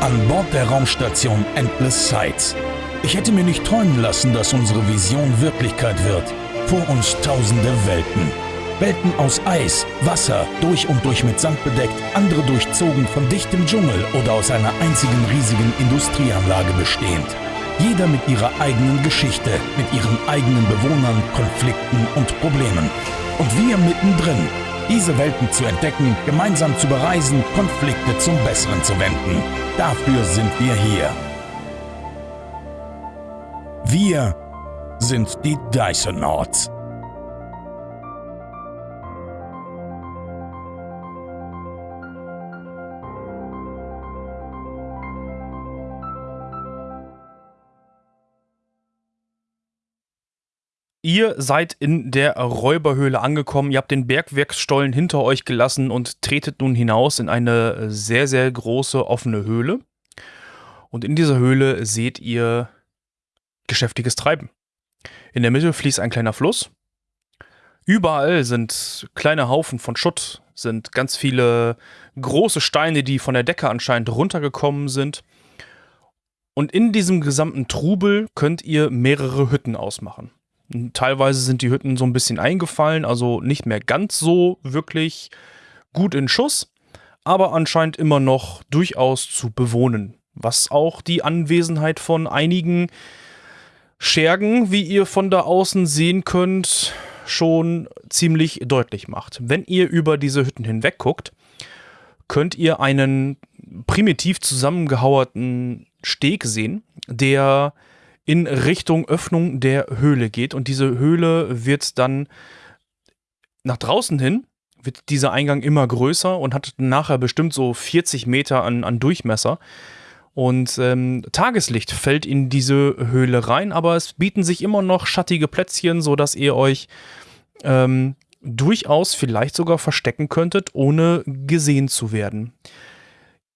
An Bord der Raumstation Endless Sights. Ich hätte mir nicht träumen lassen, dass unsere Vision Wirklichkeit wird. Vor uns tausende Welten. Welten aus Eis, Wasser, durch und durch mit Sand bedeckt, andere durchzogen von dichtem Dschungel oder aus einer einzigen riesigen Industrieanlage bestehend. Jeder mit ihrer eigenen Geschichte, mit ihren eigenen Bewohnern, Konflikten und Problemen. Und wir mittendrin, diese Welten zu entdecken, gemeinsam zu bereisen, Konflikte zum Besseren zu wenden. Dafür sind wir hier. Wir sind die Dysonauts. Ihr seid in der Räuberhöhle angekommen, ihr habt den Bergwerksstollen hinter euch gelassen und tretet nun hinaus in eine sehr, sehr große offene Höhle. Und in dieser Höhle seht ihr geschäftiges Treiben. In der Mitte fließt ein kleiner Fluss. Überall sind kleine Haufen von Schutt, sind ganz viele große Steine, die von der Decke anscheinend runtergekommen sind. Und in diesem gesamten Trubel könnt ihr mehrere Hütten ausmachen. Teilweise sind die Hütten so ein bisschen eingefallen, also nicht mehr ganz so wirklich gut in Schuss, aber anscheinend immer noch durchaus zu bewohnen. Was auch die Anwesenheit von einigen Schergen, wie ihr von da außen sehen könnt, schon ziemlich deutlich macht. Wenn ihr über diese Hütten hinweg guckt, könnt ihr einen primitiv zusammengehauerten Steg sehen, der in Richtung Öffnung der Höhle geht. Und diese Höhle wird dann nach draußen hin, wird dieser Eingang immer größer und hat nachher bestimmt so 40 Meter an, an Durchmesser. Und ähm, Tageslicht fällt in diese Höhle rein, aber es bieten sich immer noch schattige Plätzchen, sodass ihr euch ähm, durchaus vielleicht sogar verstecken könntet, ohne gesehen zu werden.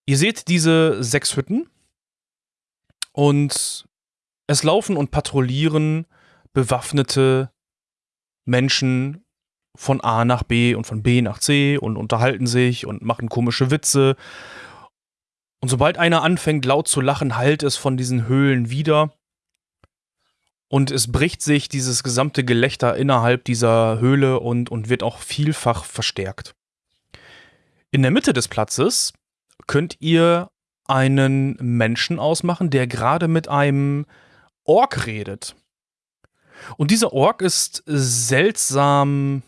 Ihr seht diese sechs Hütten und es laufen und patrouillieren bewaffnete Menschen von A nach B und von B nach C und unterhalten sich und machen komische Witze. Und sobald einer anfängt laut zu lachen, heilt es von diesen Höhlen wieder. Und es bricht sich dieses gesamte Gelächter innerhalb dieser Höhle und, und wird auch vielfach verstärkt. In der Mitte des Platzes könnt ihr einen Menschen ausmachen, der gerade mit einem Ork redet. Und dieser Ork ist seltsam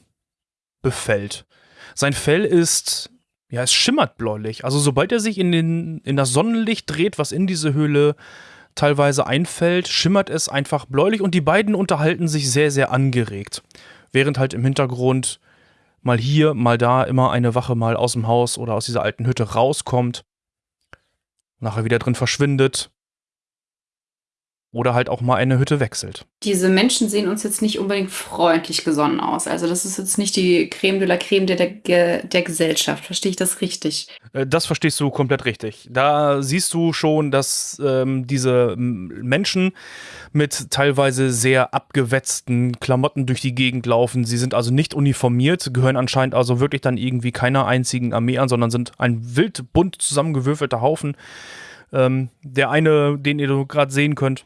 befällt. Sein Fell ist, ja, es schimmert bläulich. Also sobald er sich in, den, in das Sonnenlicht dreht, was in diese Höhle teilweise einfällt, schimmert es einfach bläulich und die beiden unterhalten sich sehr, sehr angeregt. Während halt im Hintergrund mal hier, mal da immer eine Wache mal aus dem Haus oder aus dieser alten Hütte rauskommt, nachher wieder drin verschwindet oder halt auch mal eine Hütte wechselt. Diese Menschen sehen uns jetzt nicht unbedingt freundlich gesonnen aus. Also das ist jetzt nicht die Creme de la Creme der, der, der Gesellschaft. Verstehe ich das richtig? Äh, das verstehst du komplett richtig. Da siehst du schon, dass ähm, diese Menschen mit teilweise sehr abgewetzten Klamotten durch die Gegend laufen. Sie sind also nicht uniformiert, gehören anscheinend also wirklich dann irgendwie keiner einzigen Armee an, sondern sind ein wild bunt zusammengewürfelter Haufen. Ähm, der eine, den ihr gerade sehen könnt,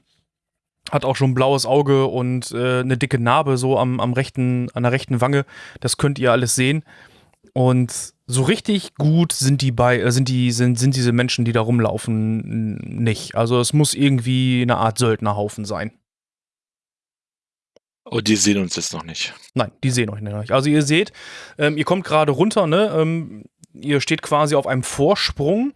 hat auch schon ein blaues Auge und äh, eine dicke Narbe so am, am rechten, an der rechten Wange. Das könnt ihr alles sehen. Und so richtig gut sind die bei, äh, sind die, sind, sind diese Menschen, die da rumlaufen, nicht. Also es muss irgendwie eine Art Söldnerhaufen sein. Oh, die sehen uns jetzt noch nicht. Nein, die sehen euch nicht. Also ihr seht, ähm, ihr kommt gerade runter, ne? Ähm, ihr steht quasi auf einem Vorsprung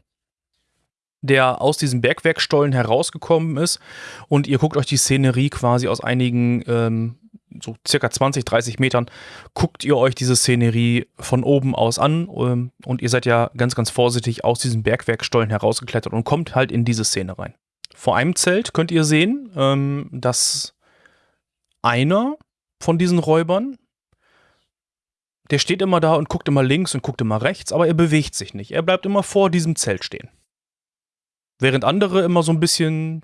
der aus diesem Bergwerkstollen herausgekommen ist. Und ihr guckt euch die Szenerie quasi aus einigen, ähm, so circa 20, 30 Metern, guckt ihr euch diese Szenerie von oben aus an. Ähm, und ihr seid ja ganz, ganz vorsichtig aus diesem Bergwerkstollen herausgeklettert und kommt halt in diese Szene rein. Vor einem Zelt könnt ihr sehen, ähm, dass einer von diesen Räubern, der steht immer da und guckt immer links und guckt immer rechts, aber er bewegt sich nicht. Er bleibt immer vor diesem Zelt stehen während andere immer so ein bisschen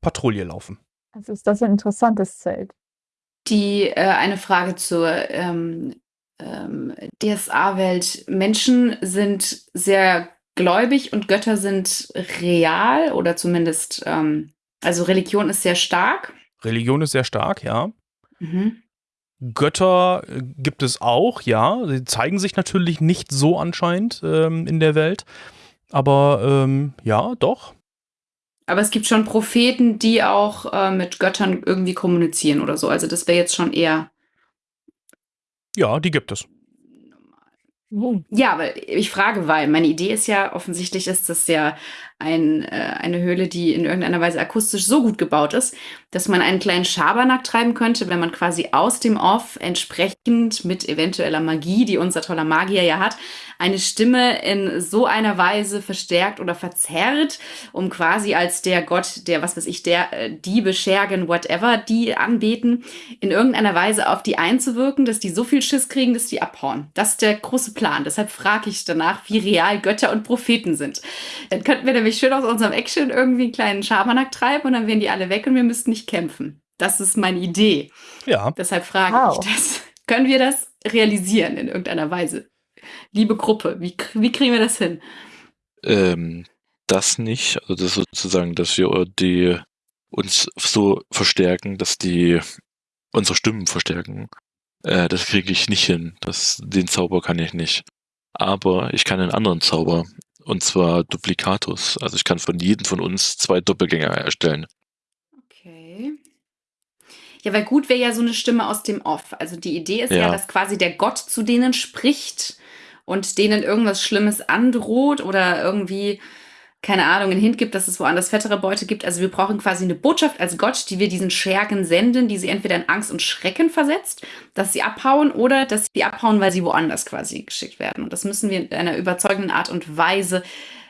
Patrouille laufen. Also ist das ein interessantes Zelt. Die äh, eine Frage zur ähm, ähm, DSA-Welt. Menschen sind sehr gläubig und Götter sind real oder zumindest, ähm, also Religion ist sehr stark. Religion ist sehr stark, ja. Mhm. Götter äh, gibt es auch, ja. Sie zeigen sich natürlich nicht so anscheinend ähm, in der Welt. Aber ähm, ja, doch. Aber es gibt schon Propheten, die auch äh, mit Göttern irgendwie kommunizieren oder so. Also das wäre jetzt schon eher. Ja, die gibt es. Ja, aber ich frage, weil meine Idee ist ja, offensichtlich ist das ja ein, äh, eine Höhle, die in irgendeiner Weise akustisch so gut gebaut ist, dass man einen kleinen Schabernack treiben könnte, wenn man quasi aus dem Off entsprechend mit eventueller Magie, die unser toller Magier ja hat, eine Stimme in so einer Weise verstärkt oder verzerrt, um quasi als der Gott, der, was weiß ich, der äh, Diebe, Schergen, whatever, die anbeten, in irgendeiner Weise auf die einzuwirken, dass die so viel Schiss kriegen, dass die abhauen. Das ist der große Plan. Deshalb frage ich danach, wie real Götter und Propheten sind. Dann könnten wir nämlich schön aus unserem Action irgendwie einen kleinen Schabernack treiben und dann wären die alle weg und wir müssten nicht kämpfen. Das ist meine Idee. Ja. Deshalb frage Wow. ich das. Können wir das realisieren in irgendeiner Weise? Liebe Gruppe, wie, wie kriegen wir das hin? Ähm, das nicht, also das sozusagen, dass wir die uns so verstärken, dass die unsere Stimmen verstärken. Äh, das kriege ich nicht hin. Das, den Zauber kann ich nicht. Aber ich kann einen anderen Zauber. Und zwar Duplikatus. Also ich kann von jedem von uns zwei Doppelgänger erstellen. Okay. Ja, weil gut wäre ja so eine Stimme aus dem Off. Also die Idee ist ja. Ja. dass quasi der Gott zu denen spricht und denen irgendwas Schlimmes androht oder irgendwie, keine Ahnung, einen Hint gibt, dass es woanders fettere Beute gibt. Also wir brauchen quasi eine Botschaft als Gott, die wir diesen Schergen senden, die sie entweder in Angst und Schrecken versetzt, dass sie abhauen oder dass sie abhauen, weil sie woanders quasi geschickt werden. Und das müssen wir in einer überzeugenden Art und Weise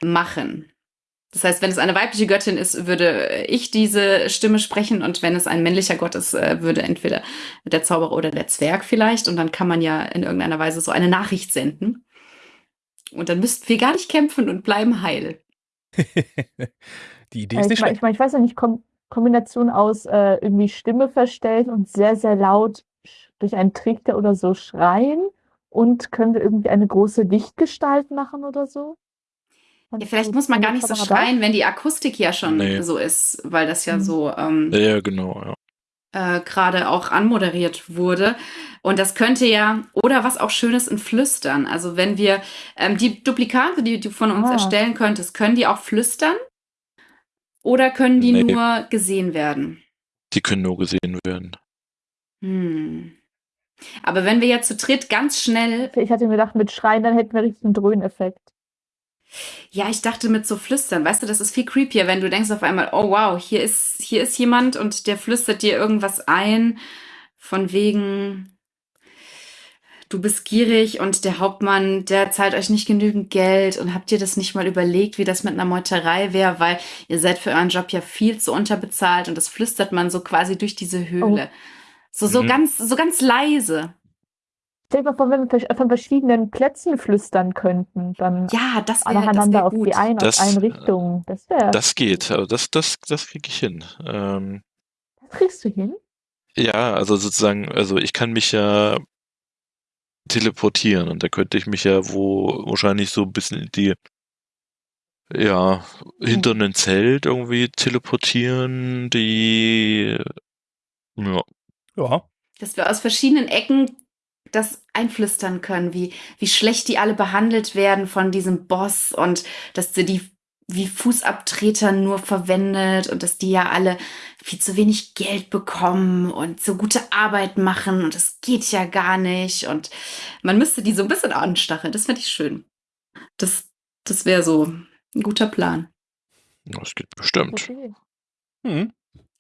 machen. Das heißt, wenn es eine weibliche Göttin ist, würde ich diese Stimme sprechen und wenn es ein männlicher Gott ist, äh, würde entweder der Zauberer oder der Zwerg vielleicht und dann kann man ja in irgendeiner Weise so eine Nachricht senden. Und dann müssten wir gar nicht kämpfen und bleiben heil. Die Idee ist ich nicht meine, schlecht. ich, mein, ich weiß ja nicht, Kom Kombination aus äh, irgendwie Stimme verstellen und sehr, sehr laut durch einen Trichter oder so schreien. Und können wir irgendwie eine große Lichtgestalt machen oder so? Ja, vielleicht muss man gar nicht so schreien, wenn die Akustik ja schon Nee. so ist, weil das ja Mhm. so ähm, Ja, ja, genau, ja. äh, gerade auch anmoderiert wurde. Und das könnte ja, oder was auch Schönes in Flüstern. Also wenn wir ähm, die Duplikate, die du von uns Ah. erstellen könntest, können die auch flüstern? Oder können die Nee. nur gesehen werden? Die können nur gesehen werden. Hm. Aber wenn wir jetzt zu dritt ganz schnell, Ich hatte mir gedacht, mit Schreien, dann hätten wir richtig einen Dröhneffekt. Ja, ich dachte mit so flüstern, weißt du, das ist viel creepier, wenn du denkst auf einmal, oh wow, hier ist, hier ist jemand und der flüstert dir irgendwas ein, von wegen, du bist gierig und der Hauptmann, der zahlt euch nicht genügend Geld und habt ihr das nicht mal überlegt, wie das mit einer Meuterei wäre, weil ihr seid für euren Job ja viel zu unterbezahlt und das flüstert man so quasi durch diese Höhle. So, so Mhm. ganz, so ganz leise. Stell dir mal vor, wenn wir von verschiedenen Plätzen flüstern könnten, dann Ja, das wäre das nacheinander wär auf gut. die ein, Das, aus allen äh, Richtungen. Das. Das geht, also das, das, das kriege ich hin. Ähm, Das kriegst du hin? Ja, also sozusagen, also ich kann mich ja teleportieren und da könnte ich mich ja wo wahrscheinlich so ein bisschen in die, ja, hinter einem Zelt irgendwie teleportieren, die, ja, Ja. dass wir aus verschiedenen Ecken das einflüstern können, wie, wie schlecht die alle behandelt werden von diesem Boss und dass sie die wie Fußabtreter nur verwendet und dass die ja alle viel zu wenig Geld bekommen und so gute Arbeit machen und das geht ja gar nicht und man müsste die so ein bisschen anstacheln. Das fände ich schön. Das, das wäre so ein guter Plan. das geht bestimmt. Okay. Hm.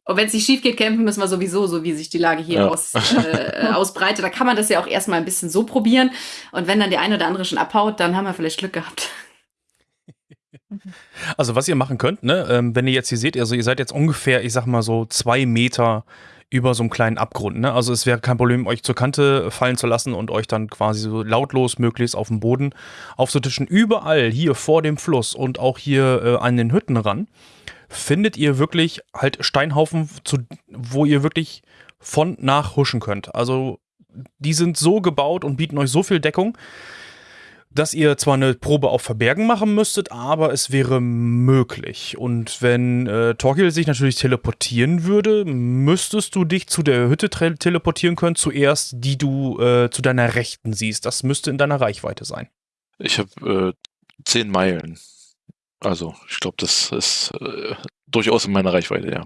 Und wenn es nicht schief geht, kämpfen müssen wir sowieso, so wie sich die Lage hier Ja. aus, äh, ausbreitet. Da kann man das ja auch erstmal ein bisschen so probieren. Und wenn dann der eine oder andere schon abhaut, dann haben wir vielleicht Glück gehabt. Also was ihr machen könnt, ne, ähm, wenn ihr jetzt hier seht, also ihr seid jetzt ungefähr, ich sag mal so zwei Meter über so einem kleinen Abgrund, ne? Also es wäre kein Problem, euch zur Kante fallen zu lassen und euch dann quasi so lautlos möglichst auf dem Boden aufzutischen. Überall hier vor dem Fluss und auch hier äh, an den Hütten ran findet ihr wirklich halt Steinhaufen, zu, wo ihr wirklich von nach huschen könnt. Also die sind so gebaut und bieten euch so viel Deckung. dass ihr zwar eine Probe auf Verbergen machen müsstet, aber es wäre möglich. Und wenn äh, Torquil sich natürlich teleportieren würde, müsstest du dich zu der Hütte teleportieren können, zuerst, die du äh, zu deiner Rechten siehst. Das müsste in deiner Reichweite sein. Ich habe äh, zehn Meilen. Also, ich glaube, das ist äh, durchaus in meiner Reichweite, ja.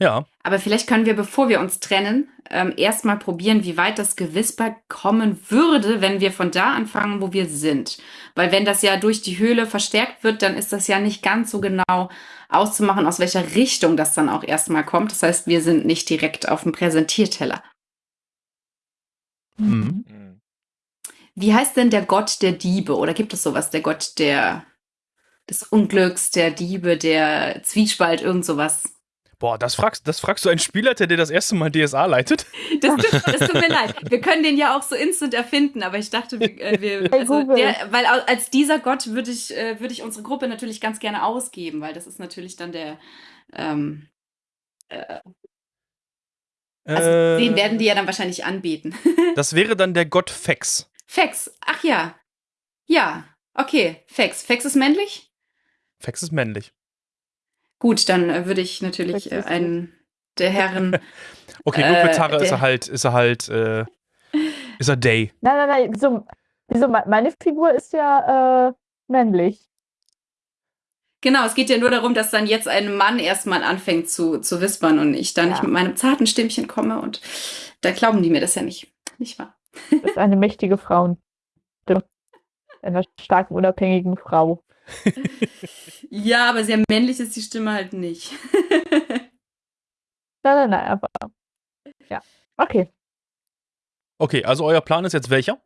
Ja. Aber vielleicht können wir, bevor wir uns trennen, ähm, erstmal probieren, wie weit das Gewisper kommen würde, wenn wir von da anfangen, wo wir sind. Weil wenn das ja durch die Höhle verstärkt wird, dann ist das ja nicht ganz so genau auszumachen, aus welcher Richtung das dann auch erstmal kommt. Das heißt, wir sind nicht direkt auf dem Präsentierteller. Mhm. Wie heißt denn der Gott der Diebe? Oder gibt es sowas, der Gott der, des Unglücks, der Diebe, der Zwiespalt, irgend sowas? Boah, das fragst, das fragst du einen Spielleiter, der das erste Mal DSA leitet? Das, das tut mir leid. Wir können den ja auch so instant erfinden, aber ich dachte, wir, äh, wir also der, weil als dieser Gott würde ich, äh, würde ich unsere Gruppe natürlich ganz gerne ausgeben, weil das ist natürlich dann der. Ähm, äh, also äh, den werden die ja dann wahrscheinlich anbeten. das wäre dann der Gott Fex. Fex, ach ja. Ja, okay, Fex. Fex ist männlich? Fex ist männlich. Gut, dann äh, würde ich natürlich äh, einen der Herren. okay, nur für Tara äh, ist er halt, ist er halt, äh, ist er Day. Nein, nein, nein. Wieso, wieso meine Figur ist ja äh, männlich. Genau, es geht ja nur darum, dass dann jetzt ein Mann erstmal anfängt zu, zu wispern und ich dann ja. nicht mit meinem zarten Stimmchen komme und da glauben die mir das ja nicht. Nicht wahr? Das ist eine mächtige Frau. Einer starken, unabhängigen Frau ja, aber sehr männlich ist die Stimme halt nicht. nein, nein, nein, aber. Ja, okay. Okay, also euer Plan ist jetzt welcher?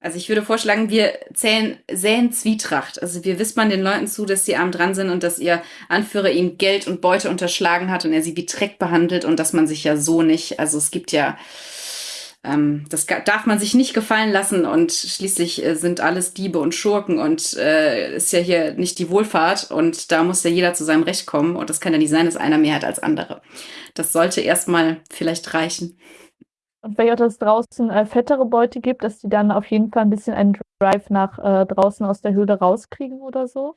Also ich würde vorschlagen, wir zählen, säen Zwietracht. Also wir wispern den Leuten zu, dass sie arm dran sind und dass ihr Anführer ihnen Geld und Beute unterschlagen hat und er sie wie Dreck behandelt und dass man sich ja so nicht, also es gibt ja das darf man sich nicht gefallen lassen und schließlich äh, sind alles Diebe und Schurken und äh, ist ja hier nicht die Wohlfahrt und da muss ja jeder zu seinem Recht kommen und das kann ja nicht sein, dass einer mehr hat als andere. Das sollte erstmal vielleicht reichen. Und wenn es draußen äh, fettere Beute gibt, dass die dann auf jeden Fall ein bisschen einen Drive nach äh, draußen aus der Höhle rauskriegen oder so?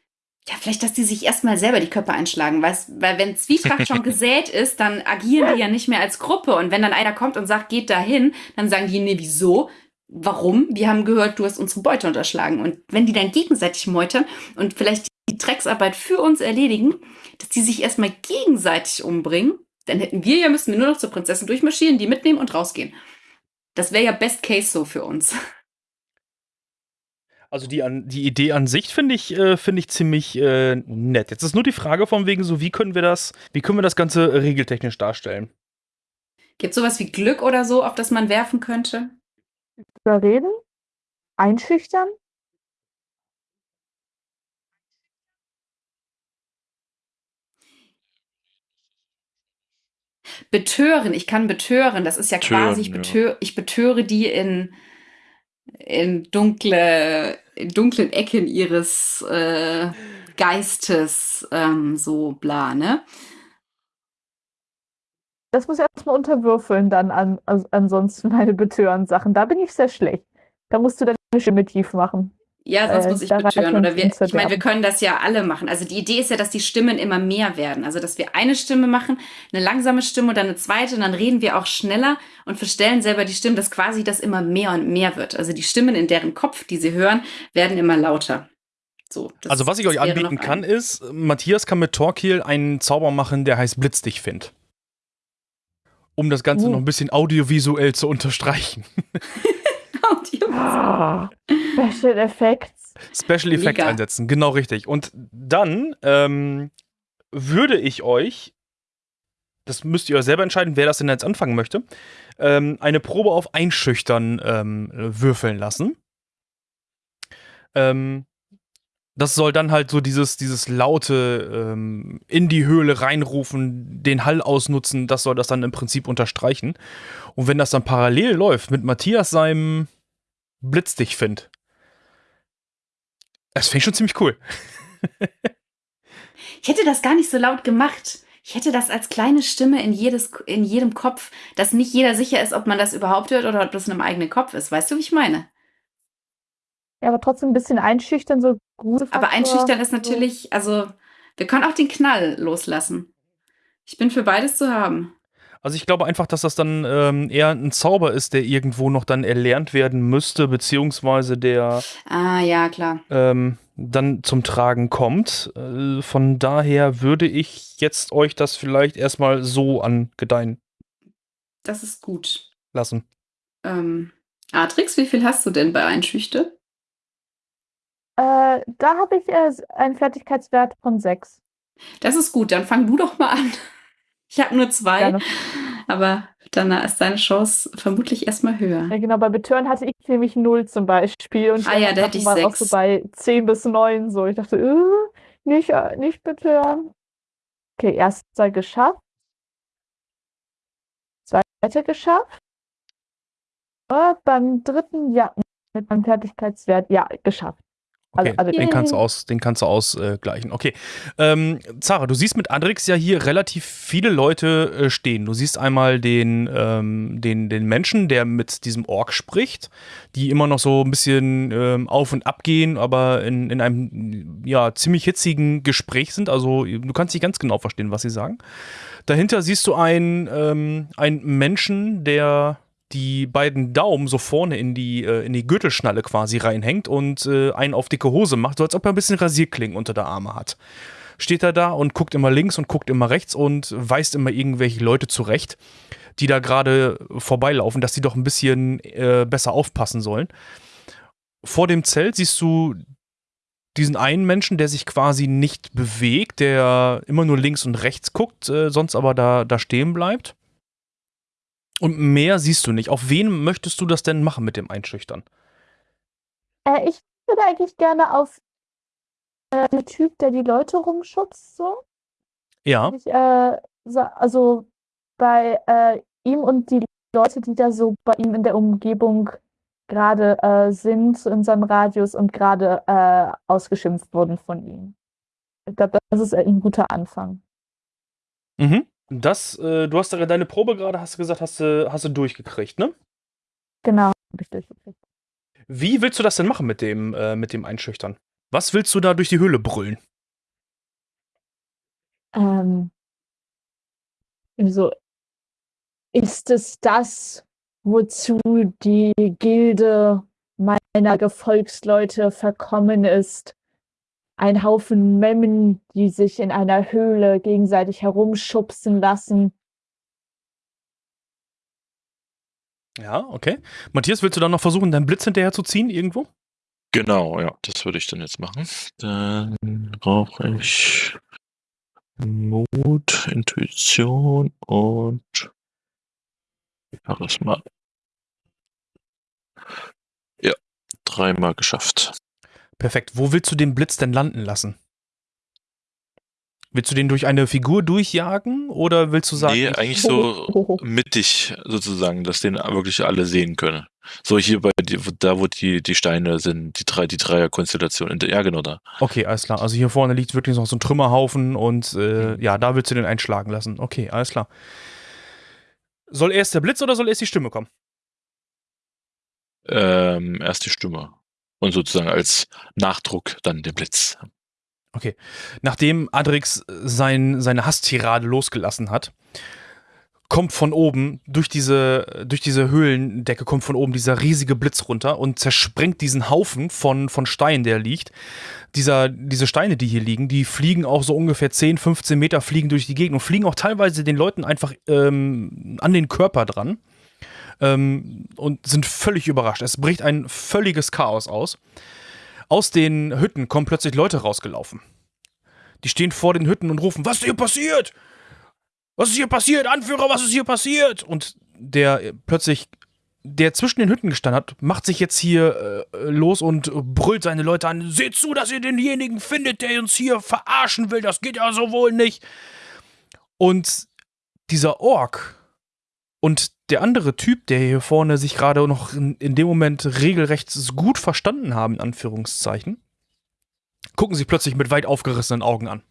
Ja, vielleicht, dass die sich erstmal selber die Köpfe einschlagen, weißt, weil wenn Zwietracht schon gesät ist, dann agieren die ja nicht mehr als Gruppe. Und wenn dann einer kommt und sagt, geht dahin, dann sagen die, nee, wieso? Warum? Wir haben gehört, du hast unsere Beute unterschlagen. Und wenn die dann gegenseitig meutern und vielleicht die Drecksarbeit für uns erledigen, dass die sich erstmal gegenseitig umbringen, dann hätten wir ja, müssen wir nur noch zur Prinzessin durchmarschieren, die mitnehmen und rausgehen. Das wäre ja Best Case so für uns. Also die, an, die Idee an sich finde ich, äh, find ich ziemlich äh, nett. Jetzt ist nur die Frage von wegen so, wie können wir das, wie können wir das Ganze regeltechnisch darstellen? Gibt es sowas wie Glück oder so, auf das man werfen könnte? Überreden? Einschüchtern? Betören, ich kann betören. Das ist ja Tören, quasi, ich, betö ja. ich betöre die in in dunkle, in dunklen Ecken ihres äh, Geistes ähm, so bla, ne? Das muss ich erstmal unterwürfeln, dann an, also ansonsten meine Betören-Sachen. Da bin ich sehr schlecht. Da musst du deine Stimme tief machen. Ja, sonst äh, muss ich betören. Oder wir, ich meine, wir können das ja alle machen. Also die Idee ist ja, dass die Stimmen immer mehr werden. Also dass wir eine Stimme machen, eine langsame Stimme und dann eine zweite und dann reden wir auch schneller und verstellen selber die Stimmen, dass quasi das immer mehr und mehr wird. Also die Stimmen in deren Kopf, die sie hören, werden immer lauter. So, also was ich euch anbieten kann, ist, Matthias kann mit Torquil einen Zauber machen, der heißt Blitz dich find. Um das Ganze uh. noch ein bisschen audiovisuell zu unterstreichen. Oh, Special Effects. Special Effects einsetzen, genau richtig. Und dann ähm, würde ich euch, das müsst ihr euch selber entscheiden, wer das denn jetzt anfangen möchte, ähm, eine Probe auf Einschüchtern ähm, würfeln lassen. Ähm, das soll dann halt so dieses, dieses laute ähm, in die Höhle reinrufen, den Hall ausnutzen, das soll das dann im Prinzip unterstreichen. Und wenn das dann parallel läuft mit Matthias seinem Blitz dich finde. Das finde ich schon ziemlich cool. ich hätte das gar nicht so laut gemacht. Ich Ich hätte das als kleine Stimme in, jedes, in jedem Kopf, dass nicht jeder sicher ist, ob man das überhaupt hört oder ob das in einem eigenen Kopf ist. Weißt du, wie ich meine? Ja, aber trotzdem ein bisschen einschüchtern, so gute Aber einschüchtern ist natürlich, also wir können auch den Knall loslassen. Ich bin für beides zu haben. Also ich glaube einfach, dass das dann ähm, eher ein Zauber ist, der irgendwo noch dann erlernt werden müsste, beziehungsweise der Ah, ja, klar. ähm, dann zum Tragen kommt. Äh, von daher würde ich jetzt euch das vielleicht erstmal so angedeihen Das ist gut. lassen. Ähm, Atrix, wie viel hast du denn bei Einschüchter? Äh, da habe ich äh, einen Fertigkeitswert von 6. Das ist gut, dann fang du doch mal an. Ich habe nur zwei, Gerne. aber dann ist deine Chance vermutlich erstmal höher. Ja, genau, bei Betören hatte ich nämlich 0 zum Beispiel. Und Ah ja, da hätte ich waren auch sechs. so bei 10 bis 9 so. Ich dachte, äh, nicht, äh, nicht Betören. Okay, erster geschafft. Zweiter geschafft. Äh, beim dritten, ja, mit meinem Fertigkeitswert, ja, geschafft. Also, Okay, also den kannst du aus, den kannst du ausgleichen. Okay. Ähm, Zara, du siehst mit Andrix ja hier relativ viele Leute äh, stehen. Du siehst einmal den, ähm, den, den Menschen, der mit diesem Ork spricht, die immer noch so ein bisschen ähm, auf und ab gehen, aber in, in einem ja, ziemlich hitzigen Gespräch sind. Also du kannst nicht ganz genau verstehen, was sie sagen. Dahinter siehst du einen, ähm, einen Menschen, der die beiden Daumen so vorne in die, äh, in die Gürtelschnalle quasi reinhängt und äh, einen auf dicke Hose macht, so als ob er ein bisschen Rasierklingen unter der Arme hat. Steht er da und guckt immer links und guckt immer rechts und weist immer irgendwelche Leute zurecht, die da gerade vorbeilaufen, dass die doch ein bisschen äh, besser aufpassen sollen. Vor dem Zelt siehst du diesen einen Menschen, der sich quasi nicht bewegt, der immer nur links und rechts guckt, äh, sonst aber da, da stehen bleibt. Und mehr siehst du nicht. Auf wen möchtest du das denn machen mit dem Einschüchtern? Äh, ich würde eigentlich gerne auf äh, den Typ, der die Leute rumschubst, so. Ja, Ich, äh, also bei äh, ihm und die Leute, die da so bei ihm in der Umgebung gerade äh, sind, in seinem Radius und gerade äh, ausgeschimpft wurden von ihm. Ich glaube, das ist ein guter Anfang. Mhm. Das, äh, du hast deine Probe gerade, hast du gesagt, hast du, hast du durchgekriegt, ne? Genau, hab ich durchgekriegt. Wie willst du das denn machen mit dem, äh, mit dem Einschüchtern? Was willst du da durch die Höhle brüllen? Ähm, also, ist es das, wozu die Gilde meiner Gefolgsleute verkommen ist? Ein Haufen Memmen, die sich in einer Höhle gegenseitig herumschubsen lassen. Ja, okay. Matthias, willst du dann noch versuchen, deinen Blitz hinterher zu ziehen irgendwo? Genau, ja, das würde ich dann jetzt machen. Dann brauche ich Mut, Intuition und Charisma. Ja, dreimal geschafft. Perfekt. Wo willst du den Blitz denn landen lassen? Willst du den durch eine Figur durchjagen oder willst du sagen, nee, ich- eigentlich so mittig sozusagen, dass den wirklich alle sehen können. So hier bei da, wo die, die Steine sind, die drei, die Dreierkonstellation. in der- Ja, genau da. Okay, alles klar. Also hier vorne liegt wirklich noch so ein Trümmerhaufen und äh, Mhm. ja, da willst du den einschlagen lassen. Okay, alles klar. Soll erst der Blitz oder soll erst die Stimme kommen? Ähm, erst die Stimme. Und sozusagen als Nachdruck dann der Blitz. Nachdem Adrix sein, seine Hasstirade losgelassen hat, kommt von oben, durch diese, durch diese Höhlendecke, kommt von oben dieser riesige Blitz runter und zersprengt diesen Haufen von, von Steinen, der liegt. Dieser, diese Steine, die hier liegen, die fliegen auch so ungefähr 10, 15 Meter, fliegen durch die Gegend und fliegen auch teilweise den Leuten einfach ähm, an den Körper dran ähm, und sind völlig überrascht. Es bricht ein völliges Chaos aus. Aus den Hütten kommen plötzlich Leute rausgelaufen. Die stehen vor den Hütten und rufen, was ist hier passiert? Was ist hier passiert? Anführer, was ist hier passiert? Und der äh, plötzlich, der zwischen den Hütten gestanden hat, macht sich jetzt hier äh, los und brüllt seine Leute an. Seht zu, dass ihr denjenigen findet, der uns hier verarschen will. Das geht ja so wohl nicht. Und dieser Ork und der andere Typ, der hier vorne sich gerade noch in, in dem Moment regelrecht gut verstanden haben, in Anführungszeichen, gucken sich plötzlich mit weit aufgerissenen Augen an.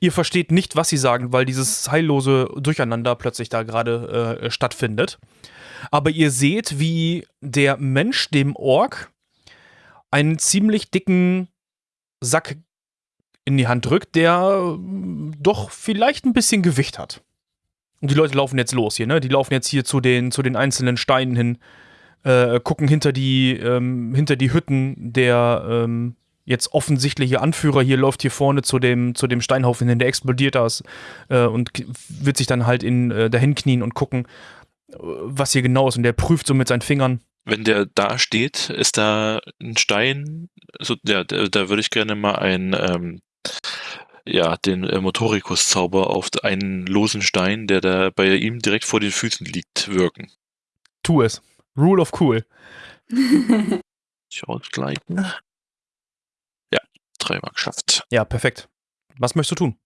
Ihr versteht nicht, was sie sagen, weil dieses heillose Durcheinander plötzlich da gerade äh, stattfindet. Aber ihr seht, wie der Mensch dem Ork einen ziemlich dicken Sack in die Hand drückt, der äh, doch vielleicht ein bisschen Gewicht hat. Und die Leute laufen jetzt los hier, ne? Die laufen jetzt hier zu den, zu den einzelnen Steinen hin, äh, gucken hinter die, ähm, hinter die Hütten der ähm, jetzt offensichtliche Anführer hier läuft hier vorne zu dem, zu dem Steinhaufen hin, der explodiert da äh, und wird sich dann halt in, äh, dahin knien und gucken, äh, was hier genau ist. Und der prüft so mit seinen Fingern. Wenn der da steht, ist da ein Stein, so, ja, da, da würde ich gerne mal ein, ähm, ja, den äh, Motorikus-Zauber auf einen losen Stein, der da bei ihm direkt vor den Füßen liegt, wirken. Tu es. Rule of Cool. Ich ausgleichen. Ja, dreimal geschafft. Ja, perfekt. Was möchtest du tun?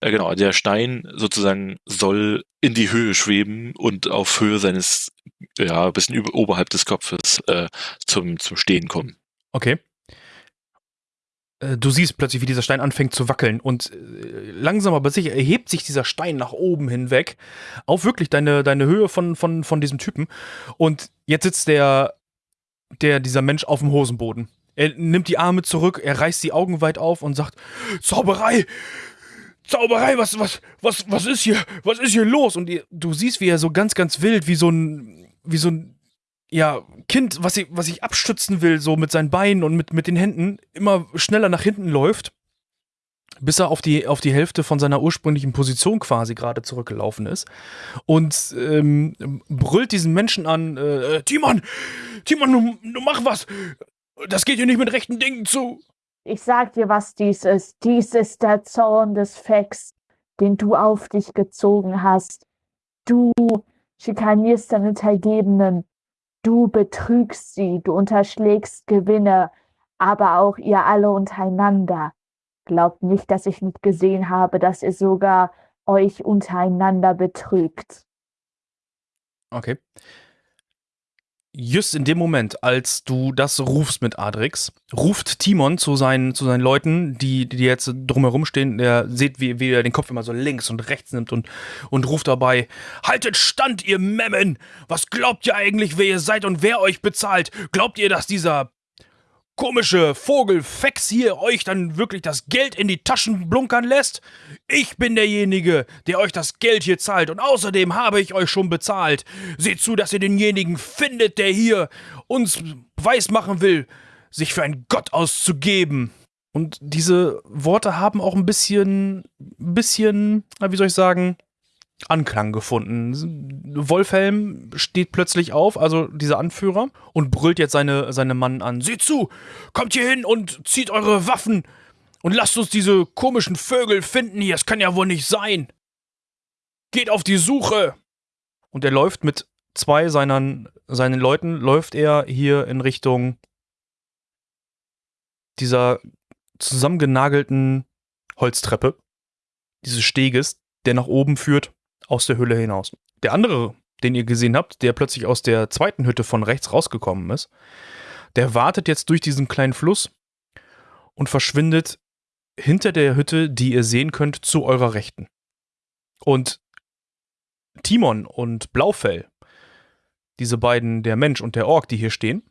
Äh, genau, der Stein sozusagen soll in die Höhe schweben und auf Höhe seines, ja, ein bisschen über, oberhalb des Kopfes äh, zum, zum Stehen kommen. Okay. Äh, Du siehst plötzlich, wie dieser Stein anfängt zu wackeln und äh, langsam aber sicher erhebt sich dieser Stein nach oben hinweg auf wirklich deine, deine Höhe von, von, von diesem Typen. Und jetzt sitzt der, der, dieser Mensch auf dem Hosenboden. Er nimmt die Arme zurück, er reißt die Augen weit auf und sagt, Zauberei! Zauberei, was, was, was, was ist hier? Was ist hier los? Und ihr, du siehst, wie er so ganz, ganz wild, wie so ein, wie so ein, ja, Kind, was sich, was sich abstützen will, so mit seinen Beinen und mit, mit den Händen, immer schneller nach hinten läuft, bis er auf die, auf die Hälfte von seiner ursprünglichen Position quasi gerade zurückgelaufen ist. Und ähm, brüllt diesen Menschen an, äh, Timon, Timon, du, du mach was! Das geht hier nicht mit rechten Dingen zu. Ich sag dir, was dies ist. Dies ist der Zorn des Fex, den du auf dich gezogen hast. Du schikanierst deine Untergebenen. Du betrügst sie, du unterschlägst Gewinne, aber auch ihr alle untereinander. Glaubt nicht, dass ich nicht gesehen habe, dass ihr sogar euch untereinander betrügt. Okay. Just in dem Moment, als du das rufst mit Adrix, ruft Timon zu seinen, zu seinen Leuten, die, die jetzt drumherum stehen. Er seht, wie, wie er den Kopf immer so links und rechts nimmt und, und ruft dabei: Haltet stand, ihr Memmen! Was glaubt ihr eigentlich, wer ihr seid und wer euch bezahlt? Glaubt ihr, dass dieser komische Vogel Fex hier euch dann wirklich das Geld in die Taschen blunkern lässt? Ich bin derjenige, der euch das Geld hier zahlt und außerdem habe ich euch schon bezahlt. Seht zu, dass ihr denjenigen findet, der hier uns weismachen will, sich für einen Gott auszugeben. Und diese Worte haben auch ein bisschen, bisschen, wie soll ich sagen, Anklang gefunden. Wolfhelm steht plötzlich auf, also dieser Anführer, und brüllt jetzt seine, seine Mann an. Seht zu, kommt hier hin und zieht eure Waffen und lasst uns diese komischen Vögel finden hier. Es kann ja wohl nicht sein. Geht auf die Suche. Und er läuft mit zwei seinen, seinen Leuten, läuft er hier in Richtung dieser zusammengenagelten Holztreppe, dieses Steges, der nach oben führt aus der Hülle hinaus. Der andere, den ihr gesehen habt, der plötzlich aus der zweiten Hütte von rechts rausgekommen ist, der wartet jetzt durch diesen kleinen Fluss und verschwindet hinter der Hütte, die ihr sehen könnt, zu eurer Rechten. Und Timon und Blaufell, diese beiden, der Mensch und der Ork, die hier stehen,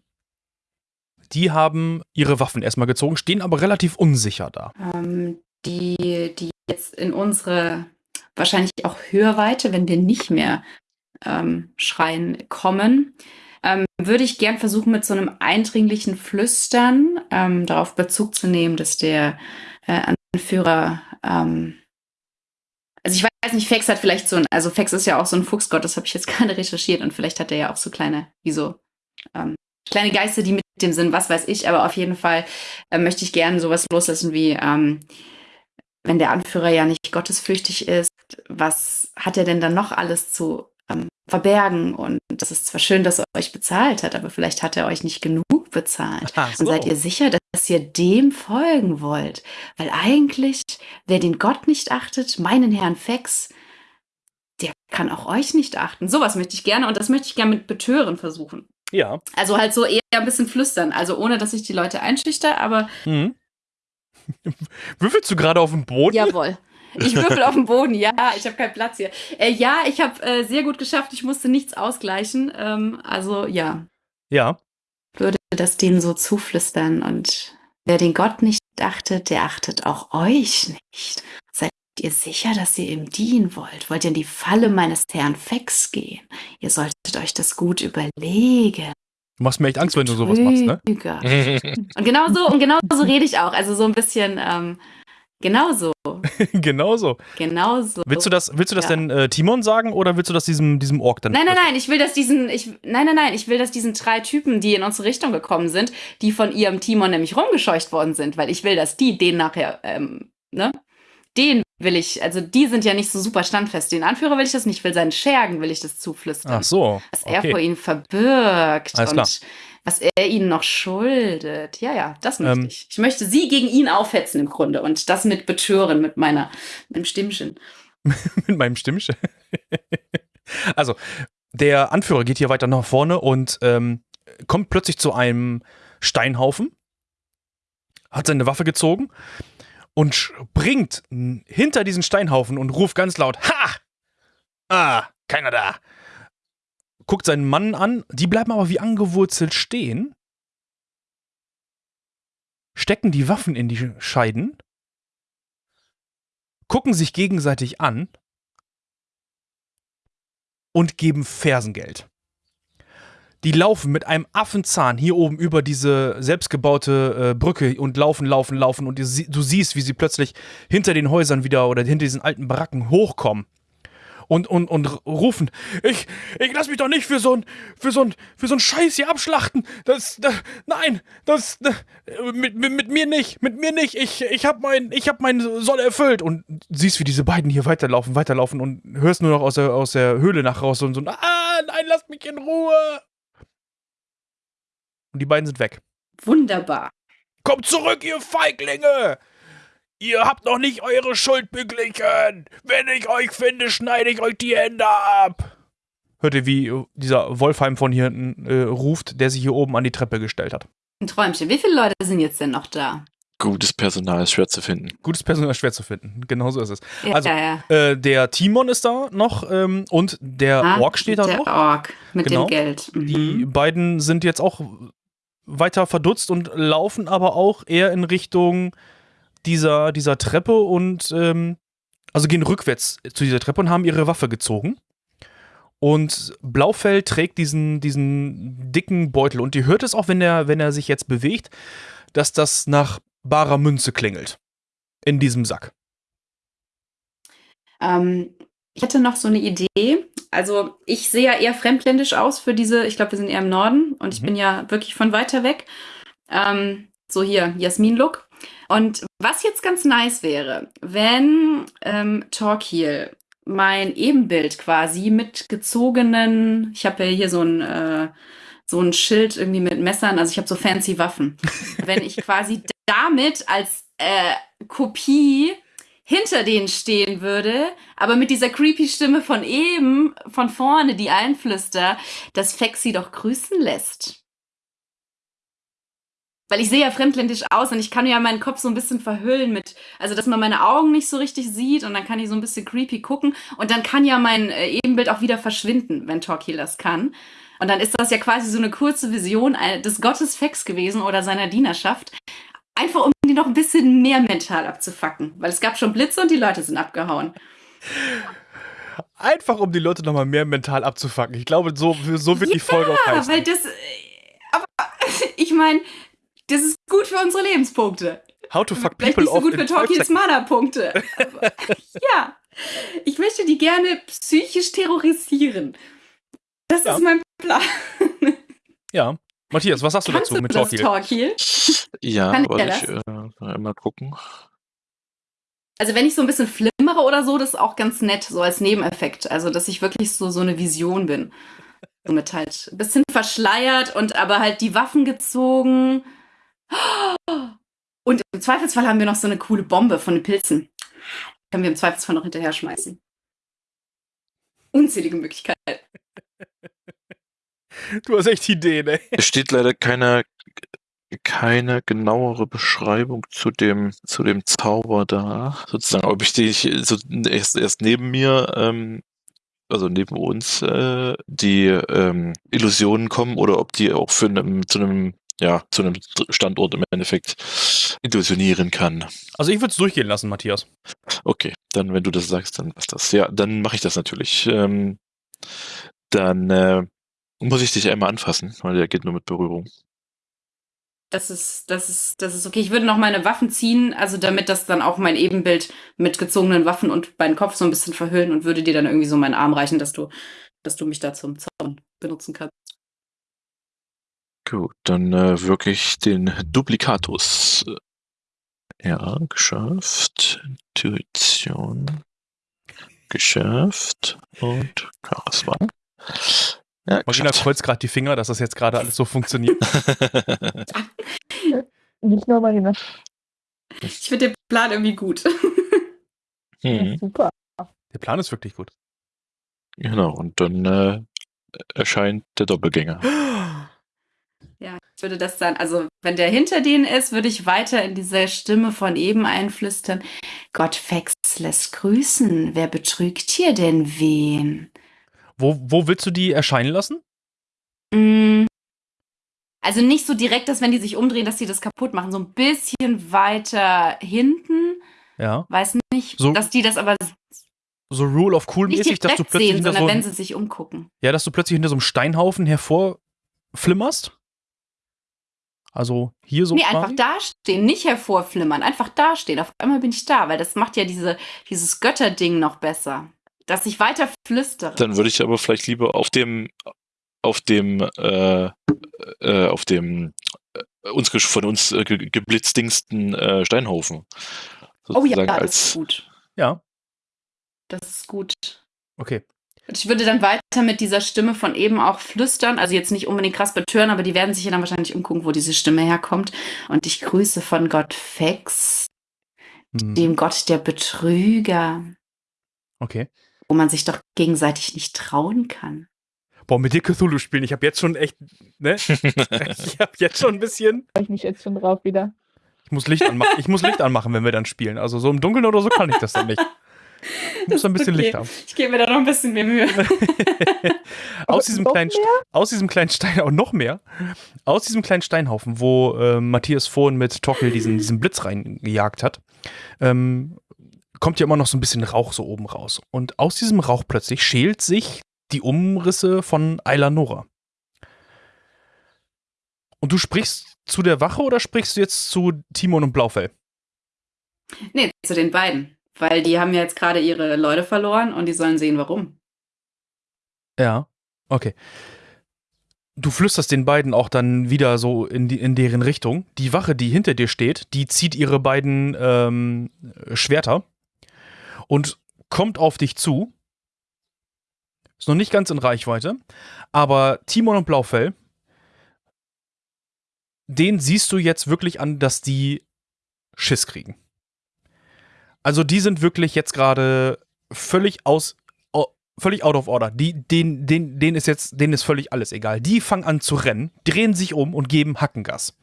die haben ihre Waffen erstmal gezogen, stehen aber relativ unsicher da. Ähm, die, die jetzt in unsere wahrscheinlich auch Hörweite, wenn wir nicht mehr ähm, schreien, kommen, ähm, würde ich gern versuchen, mit so einem eindringlichen Flüstern ähm, darauf Bezug zu nehmen, dass der äh, Anführer, ähm, also ich weiß nicht, Fex hat vielleicht so ein, also Fex ist ja auch so ein Fuchsgott, das habe ich jetzt gerade recherchiert und vielleicht hat er ja auch so kleine, wie so ähm, kleine Geister, die mit dem sind, was weiß ich, aber auf jeden Fall äh, möchte ich gerne sowas loslassen wie, ähm, wenn der Anführer ja nicht gottesfürchtig ist, was hat er denn dann noch alles zu ähm, verbergen? Und das ist zwar schön, dass er euch bezahlt hat, aber vielleicht hat er euch nicht genug bezahlt. Ach so. Und seid ihr sicher, dass ihr dem folgen wollt? Weil eigentlich, wer den Gott nicht achtet, meinen Herrn Fex, der kann auch euch nicht achten. Sowas möchte ich gerne und das möchte ich gerne mit Betören versuchen. Ja. Also halt so eher ein bisschen flüstern, also ohne dass ich die Leute einschüchter, aber Mhm. Würfelst du gerade auf dem Boden? Jawohl. Ich würfel auf dem Boden, ja, ich habe keinen Platz hier. Äh, ja, ich habe äh, sehr gut geschafft, ich musste nichts ausgleichen. Ähm, also ja, Ja. würde das denen so zuflüstern. Und wer den Gott nicht achtet, der achtet auch euch nicht. Seid ihr sicher, dass ihr ihm dienen wollt? Wollt ihr in die Falle meines Herrn Fex gehen? Ihr solltet euch das gut überlegen. Du machst mir echt Angst, wenn du sowas machst, ne? Und genau so, und genau so rede ich auch. Also so ein bisschen, ähm, genau so, genau so. genau so. Willst du das, willst du das Ja. denn äh, Timon sagen oder willst du das diesem, diesem Ork dann? Nein, nein, nein, ich will, dass diesen, ich, nein, nein, nein, ich will, dass diesen drei Typen, die in unsere Richtung gekommen sind, die von ihrem Timon nämlich rumgescheucht worden sind, weil ich will, dass die den nachher, ähm, ne? Den will ich, also die sind ja nicht so super standfest. Den Anführer will ich das nicht, ich will seinen Schergen will ich das zuflüstern. Ach so. Was er vor Okay. ihnen verbirgt Alles und klar. was er ihnen noch schuldet. Ja, ja, das möchte Ähm. ich. Ich möchte sie gegen ihn aufhetzen im Grunde und das mit betören, mit meiner, mit dem Stimmchen. Mit meinem Stimmchen. also, der Anführer geht hier weiter nach vorne und ähm, kommt plötzlich zu einem Steinhaufen, hat seine Waffe gezogen und springt hinter diesen Steinhaufen und ruft ganz laut: Ha! Ah, keiner da. Guckt seinen Mann an, die bleiben aber wie angewurzelt stehen, stecken die Waffen in die Scheiden, gucken sich gegenseitig an und geben Fersengeld. Die laufen mit einem Affenzahn hier oben über diese selbstgebaute äh, Brücke und laufen, laufen, laufen und du, sie- du siehst, wie sie plötzlich hinter den Häusern wieder oder hinter diesen alten Baracken hochkommen und, und, und rufen, ich, ich lass mich doch nicht für so ein, für so ein, für so ein Scheiß hier abschlachten. Das, das nein, das, äh, mit, mit, mit mir nicht, mit mir nicht. Ich, ich hab mein, ich hab meinen Soll erfüllt und siehst, wie diese beiden hier weiterlaufen, weiterlaufen und hörst nur noch aus der, aus der Höhle nach raus und so, ah, nein, lasst mich in Ruhe. Und die beiden sind weg. Wunderbar. Kommt zurück, ihr Feiglinge! Ihr habt noch nicht eure Schuld beglichen! Wenn ich euch finde, schneide ich euch die Hände ab! Hört ihr, wie dieser Wolfheim von hier hinten äh, ruft, der sich hier oben an die Treppe gestellt hat. Ein Träumchen. Wie viele Leute sind jetzt denn noch da? Gutes Personal ist schwer zu finden. Gutes Personal ist schwer zu finden. Genau so ist es. Ja, Also, ja, ja. Äh, der Timon ist da noch ähm, und der Ah, Ork steht da der noch. Ork mit Genau. dem Geld. Mhm. Die beiden sind jetzt auch weiter verdutzt und laufen aber auch eher in Richtung dieser, dieser Treppe und ähm, also gehen rückwärts zu dieser Treppe und haben ihre Waffe gezogen. Und Blaufell trägt diesen, diesen dicken Beutel und ihr hört es auch, wenn er, wenn er sich jetzt bewegt, dass das nach barer Münze klingelt. In diesem Sack. Ähm, ich hätte noch so eine Idee. Also ich sehe ja eher fremdländisch aus für diese, ich glaube, wir sind eher im Norden und ich Mhm. bin ja wirklich von weiter weg. Ähm, so hier, Jasmin-Look. Und was jetzt ganz nice wäre, wenn ähm, Torquil mein Ebenbild quasi mit gezogenen, ich habe ja hier so ein, äh, so ein Schild irgendwie mit Messern, also ich habe so fancy Waffen. wenn ich quasi damit als äh, Kopie hinter denen stehen würde, aber mit dieser creepy Stimme von eben, von vorne, die einflüstert, dass Fex sie doch grüßen lässt. Weil ich sehe ja fremdländisch aus und ich kann ja meinen Kopf so ein bisschen verhüllen mit, also dass man meine Augen nicht so richtig sieht und dann kann ich so ein bisschen creepy gucken und dann kann ja mein äh, Ebenbild auch wieder verschwinden, wenn Torquil das kann. Und dann ist das ja quasi so eine kurze Vision äh, des Gottes Fex gewesen oder seiner Dienerschaft. Einfach um die noch ein bisschen mehr mental abzufacken. Weil es gab schon Blitze und die Leute sind abgehauen. Einfach um die Leute nochmal mehr mental abzufacken. Ich glaube, so, so wird die Folge auch Ja, heißen. weil das. äh, Aber ich meine, das ist gut für unsere Lebenspunkte. How to fuck Vielleicht people nicht so gut für seconds. Mana-Punkte. Ja. Ich möchte die gerne psychisch terrorisieren. Das Ja. ist mein Plan. Ja. Matthias, was sagst du Kannst dazu du mit Torquil? Torquil? Ja, Kann er ich äh, mal gucken. Also wenn ich so ein bisschen flimmere oder so, das ist auch ganz nett, so als Nebeneffekt. Also dass ich wirklich so, so eine Vision bin. So mit halt ein bisschen verschleiert und aber halt die Waffen gezogen. Und im Zweifelsfall haben wir noch so eine coole Bombe von den Pilzen. Können wir im Zweifelsfall noch hinterher schmeißen. Unzählige Möglichkeiten. Du hast echt Ideen, ey. Es steht leider keiner keine genauere Beschreibung zu dem, zu dem Zauber da. Sozusagen, ob ich dich so erst, erst neben mir, ähm, also neben uns, äh, die ähm, Illusionen kommen oder ob die auch für einem, zu einem, ja, zu einem Standort im Endeffekt illusionieren kann. Also ich würde es durchgehen lassen, Matthias. Okay, dann wenn du das sagst, dann passt das. Ja, dann mache ich das natürlich. Ähm, dann äh, muss ich dich einmal anfassen, weil der geht nur mit Berührung. Das ist, das ist, das ist okay. Ich würde noch meine Waffen ziehen, also damit das dann auch mein Ebenbild mit gezogenen Waffen und meinen Kopf so ein bisschen verhüllen und würde dir dann irgendwie so meinen Arm reichen, dass du, dass du mich da zum Zaun benutzen kannst. Gut, dann äh, wirklich den Duplikatus. Ja, geschafft. Intuition. Geschafft. Und Charisma. Ja, Marina kreuzt gerade die Finger, dass das jetzt gerade alles so funktioniert. Nicht nur Marina. Ich finde den Plan irgendwie gut. hm, Super. Der Plan ist wirklich gut. genau, und dann äh, erscheint der Doppelgänger. Ja, ich würde das dann, also wenn der hinter denen ist, würde ich weiter in diese Stimme von eben einflüstern. Gott Fex lässt grüßen. Wer betrügt hier denn wen? Wo, wo willst du die erscheinen lassen? Mm. Also nicht so direkt, dass wenn die sich umdrehen, dass sie das kaputt machen. So ein bisschen weiter hinten. Ja. Weiß nicht, So- dass die das aber So Rule of Cool mäßig, dass du plötzlich sehen, hinter sondern so, wenn sie sich umgucken. ja, dass du plötzlich hinter so einem Steinhaufen hervorflimmerst. Also hier so nee, quasi. einfach dastehen, nicht hervorflimmern, einfach dastehen. Auf einmal bin ich da, weil das macht ja diese, dieses Götterding noch besser. Dass ich weiter flüstere. Dann würde ich aber vielleicht lieber auf dem, auf dem, äh, äh, auf dem äh, uns von uns äh, ge geblitzdingsten äh, Steinhaufen. oh ja, das ist als gut. Ja, Das ist gut. okay. Und ich würde dann weiter mit dieser Stimme von eben auch flüstern, also jetzt nicht unbedingt krass betören, aber die werden sich ja dann wahrscheinlich umgucken, wo diese Stimme herkommt. Und ich grüße von Gott Fex, Hm, dem Gott der Betrüger, Okay. Wo man sich doch gegenseitig nicht trauen kann. Boah, mit dir Cthulhu spielen, ich habe jetzt schon echt, ne? ich habe jetzt schon ein bisschen. Freue ich mich jetzt schon drauf wieder. Ich muss Licht anmachen. Ich muss Licht anmachen, wenn wir dann spielen. Also so im Dunkeln oder so kann ich das dann nicht. Ich muss ein bisschen Okay. Licht haben. Ich gebe mir da noch ein bisschen mehr Mühe. Aus diesem kleinen, aus diesem kleinen Stein, auch noch mehr, aus diesem kleinen Steinhaufen, wo äh, Matthias vorhin mit Tockel diesen, diesen Blitz reingejagt hat, ähm, kommt ja immer noch so ein bisschen Rauch so oben raus. Und aus diesem Rauch plötzlich schält sich die Umrisse von Ayla Nora. Und du sprichst zu der Wache oder sprichst du jetzt zu Timon und Blaufell? nee, zu den beiden. Weil die haben ja jetzt gerade ihre Leute verloren und die sollen sehen, warum. Ja, okay. Du flüsterst den beiden auch dann wieder so in, die, in deren Richtung. Die Wache, die hinter dir steht, die zieht ihre beiden ähm, Schwerter und kommt auf dich zu. Ist noch nicht ganz in Reichweite, aber Timon und Blaufell, den siehst du jetzt wirklich an, dass die Schiss kriegen. Also die sind wirklich jetzt gerade völlig aus, au- völlig out of order. Die, den, den, denen ist jetzt, denen ist völlig alles egal. Die fangen an zu rennen, drehen sich um und geben Hackengas.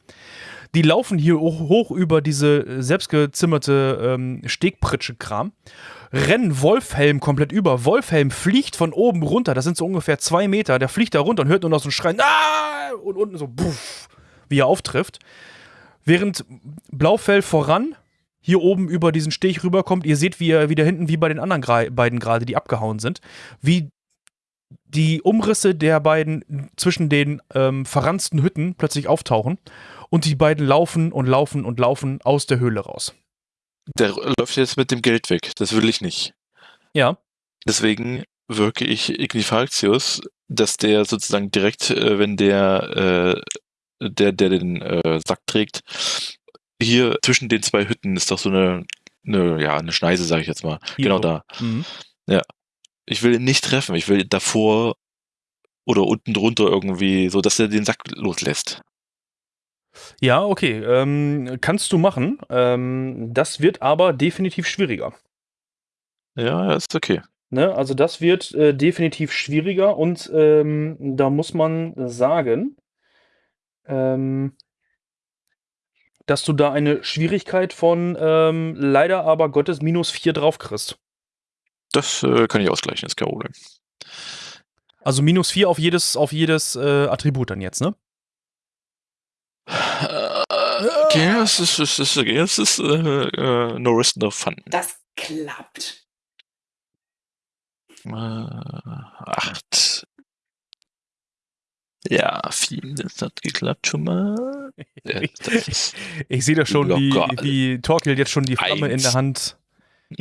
Die laufen hier hoch, hoch über diese selbstgezimmerte ähm, Stegpritsche-Kram, rennen Wolfhelm komplett über. Wolfhelm fliegt von oben runter, das sind so ungefähr zwei Meter. Der fliegt da runter und hört nur noch so ein Schreien, ah! und unten so, puff, wie er auftrifft. Während Blaufell voran hier oben über diesen Steg rüberkommt. Ihr seht, wie er wieder hinten, wie bei den anderen beiden gerade, die abgehauen sind, wie die Umrisse der beiden zwischen den ähm, verranzten Hütten plötzlich auftauchen und die beiden laufen und laufen und laufen aus der Höhle raus. Der läuft jetzt mit dem Geld weg. Das will ich nicht. Ja, Deswegen wirke ich Ignifaltius, dass der sozusagen direkt, äh, wenn der, äh, der, der den äh, Sack trägt, hier zwischen den zwei Hütten ist doch so eine, eine ja, eine Schneise, sage ich jetzt mal. Hier genau so. da. Mhm. Ich will ihn nicht treffen. Ich will davor oder unten drunter irgendwie, so dass er den Sack loslässt. Ja, okay. Ähm, kannst du machen. Ähm, das wird aber definitiv schwieriger. Ja, ja, ist okay. Ne? Also das wird äh, definitiv schwieriger und ähm, da muss man sagen, ähm, dass du da eine Schwierigkeit von ähm, leider aber Gottes minus 4 drauf kriegst. Das äh, kann ich ausgleichen, ist kein Problem. Also minus 4 auf jedes, auf jedes äh, Attribut dann jetzt, ne? Okay, es ist, es ist, okay, es ist äh, äh, no risk, no fun. Das klappt. Äh, acht. Ja, viel, das hat geklappt schon mal. Ja, das ist Ich sehe da schon, wie, wie Torkel jetzt schon die Flamme in Eins. der Hand.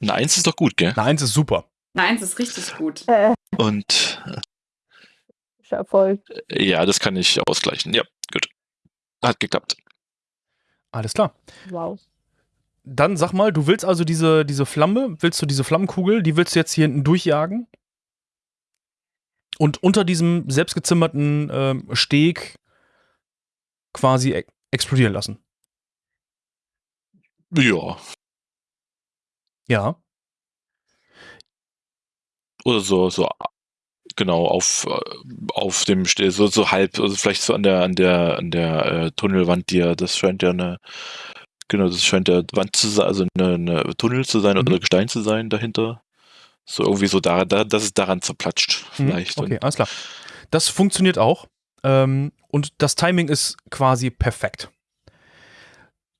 eine Eins ist doch gut, gell? Eine Eins ist super. Nein, es ist richtig gut. Äh, Und Erfolg. äh, ja, das kann ich ausgleichen. Ja. Hat geklappt. Alles klar. Wow. Dann sag mal, du willst also diese, diese Flamme, willst du diese Flammenkugel, die willst du jetzt hier hinten durchjagen? Und unter diesem selbstgezimmerten ähm, Steg quasi e explodieren lassen. Ja. Ja. Oder so, so genau, auf, äh, auf dem so, so halb, also vielleicht so an der, an der, an der äh, Tunnelwand, die ja, das scheint ja eine, genau, das scheint ja Wand zu sein, also eine, eine Tunnel zu sein Mhm. oder Gestein zu sein dahinter. So irgendwie so da, da dass es daran zerplatscht, Mhm, vielleicht. Okay, alles klar. Das funktioniert auch. Ähm, und das Timing ist quasi perfekt.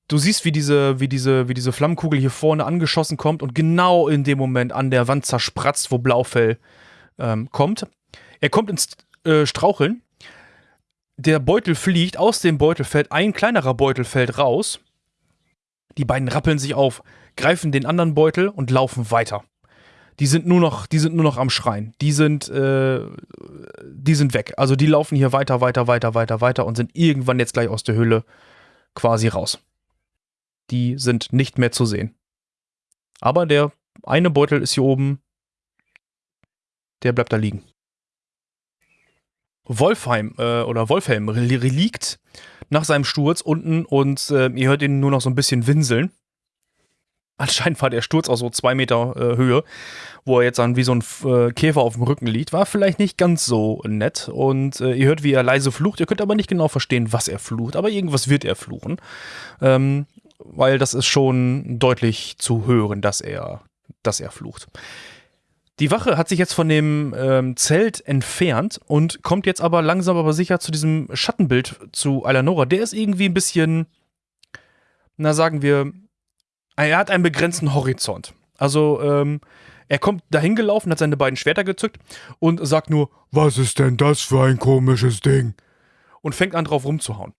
Du siehst, wie diese, wie, diese, wie diese Flammenkugel hier vorne angeschossen kommt und genau in dem Moment an der Wand zerspratzt, wo Blaufell ähm, kommt. Er kommt ins äh, Straucheln. Der Beutel fliegt, aus dem Beutel fällt ein kleinerer Beutel fällt raus. Die beiden rappeln sich auf, greifen den anderen Beutel und laufen weiter. Die sind nur noch, die sind nur noch am Schreien. Die sind, äh, die sind weg. Also die laufen hier weiter, weiter, weiter, weiter, weiter und sind irgendwann jetzt gleich aus der Höhle quasi raus. Die sind nicht mehr zu sehen. Aber der eine Beutel ist hier oben. Der bleibt da liegen. Wolfheim äh, oder Wolfhelm liegt nach seinem Sturz unten und äh, ihr hört ihn nur noch so ein bisschen winseln. Anscheinend war der Sturz aus so zwei Meter äh, Höhe, wo er jetzt dann wie so ein äh, Käfer auf dem Rücken liegt. War vielleicht nicht ganz so nett. Und äh, ihr hört, wie er leise flucht. Ihr könnt aber nicht genau verstehen, was er flucht. Aber irgendwas wird er fluchen. Ähm, weil das ist schon deutlich zu hören, dass er, dass er flucht. Die Wache hat sich jetzt von dem ähm, Zelt entfernt und kommt jetzt aber langsam aber sicher zu diesem Schattenbild zu Eleonora. Der ist irgendwie ein bisschen, na sagen wir, er hat einen begrenzten Horizont. Also, ähm, er kommt dahin gelaufen, hat seine beiden Schwerter gezückt und sagt nur, was ist denn das für ein komisches Ding? Und fängt an drauf rumzuhauen.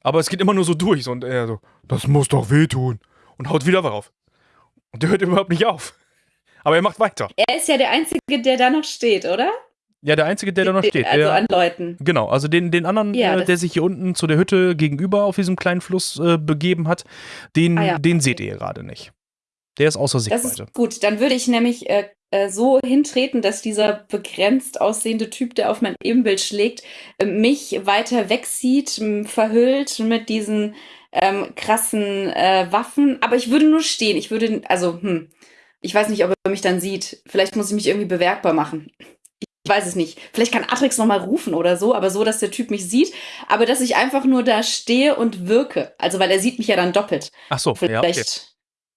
Aber es geht immer nur so durch und er so, das muss doch wehtun. Und haut wieder drauf. Und der hört überhaupt nicht auf. Aber er macht weiter. Er ist ja der Einzige, der da noch steht, oder? Ja, der Einzige, der da noch steht. Also an Leuten. Genau, also den, den anderen, Ja, äh, der sich hier unten zu der Hütte gegenüber auf diesem kleinen Fluss äh, begeben hat, den, Ah ja, den seht ihr gerade nicht. Der ist außer Das Sichtweite. ist gut. Dann würde ich nämlich äh, äh, so hintreten, dass dieser begrenzt aussehende Typ, der auf mein Ebenbild schlägt, äh, mich weiter wegsieht, verhüllt mit diesen ähm, krassen äh, Waffen. Aber ich würde nur stehen. Ich würde, also, hm, ich weiß nicht, ob er mich dann sieht. Vielleicht muss ich mich irgendwie bewerkbar machen. Ich weiß es nicht. Vielleicht kann Atrix noch mal rufen oder so, aber so, dass der Typ mich sieht, aber dass ich einfach nur da stehe und wirke. Also, weil er sieht mich ja dann doppelt. Ach so, ja, Vielleicht okay.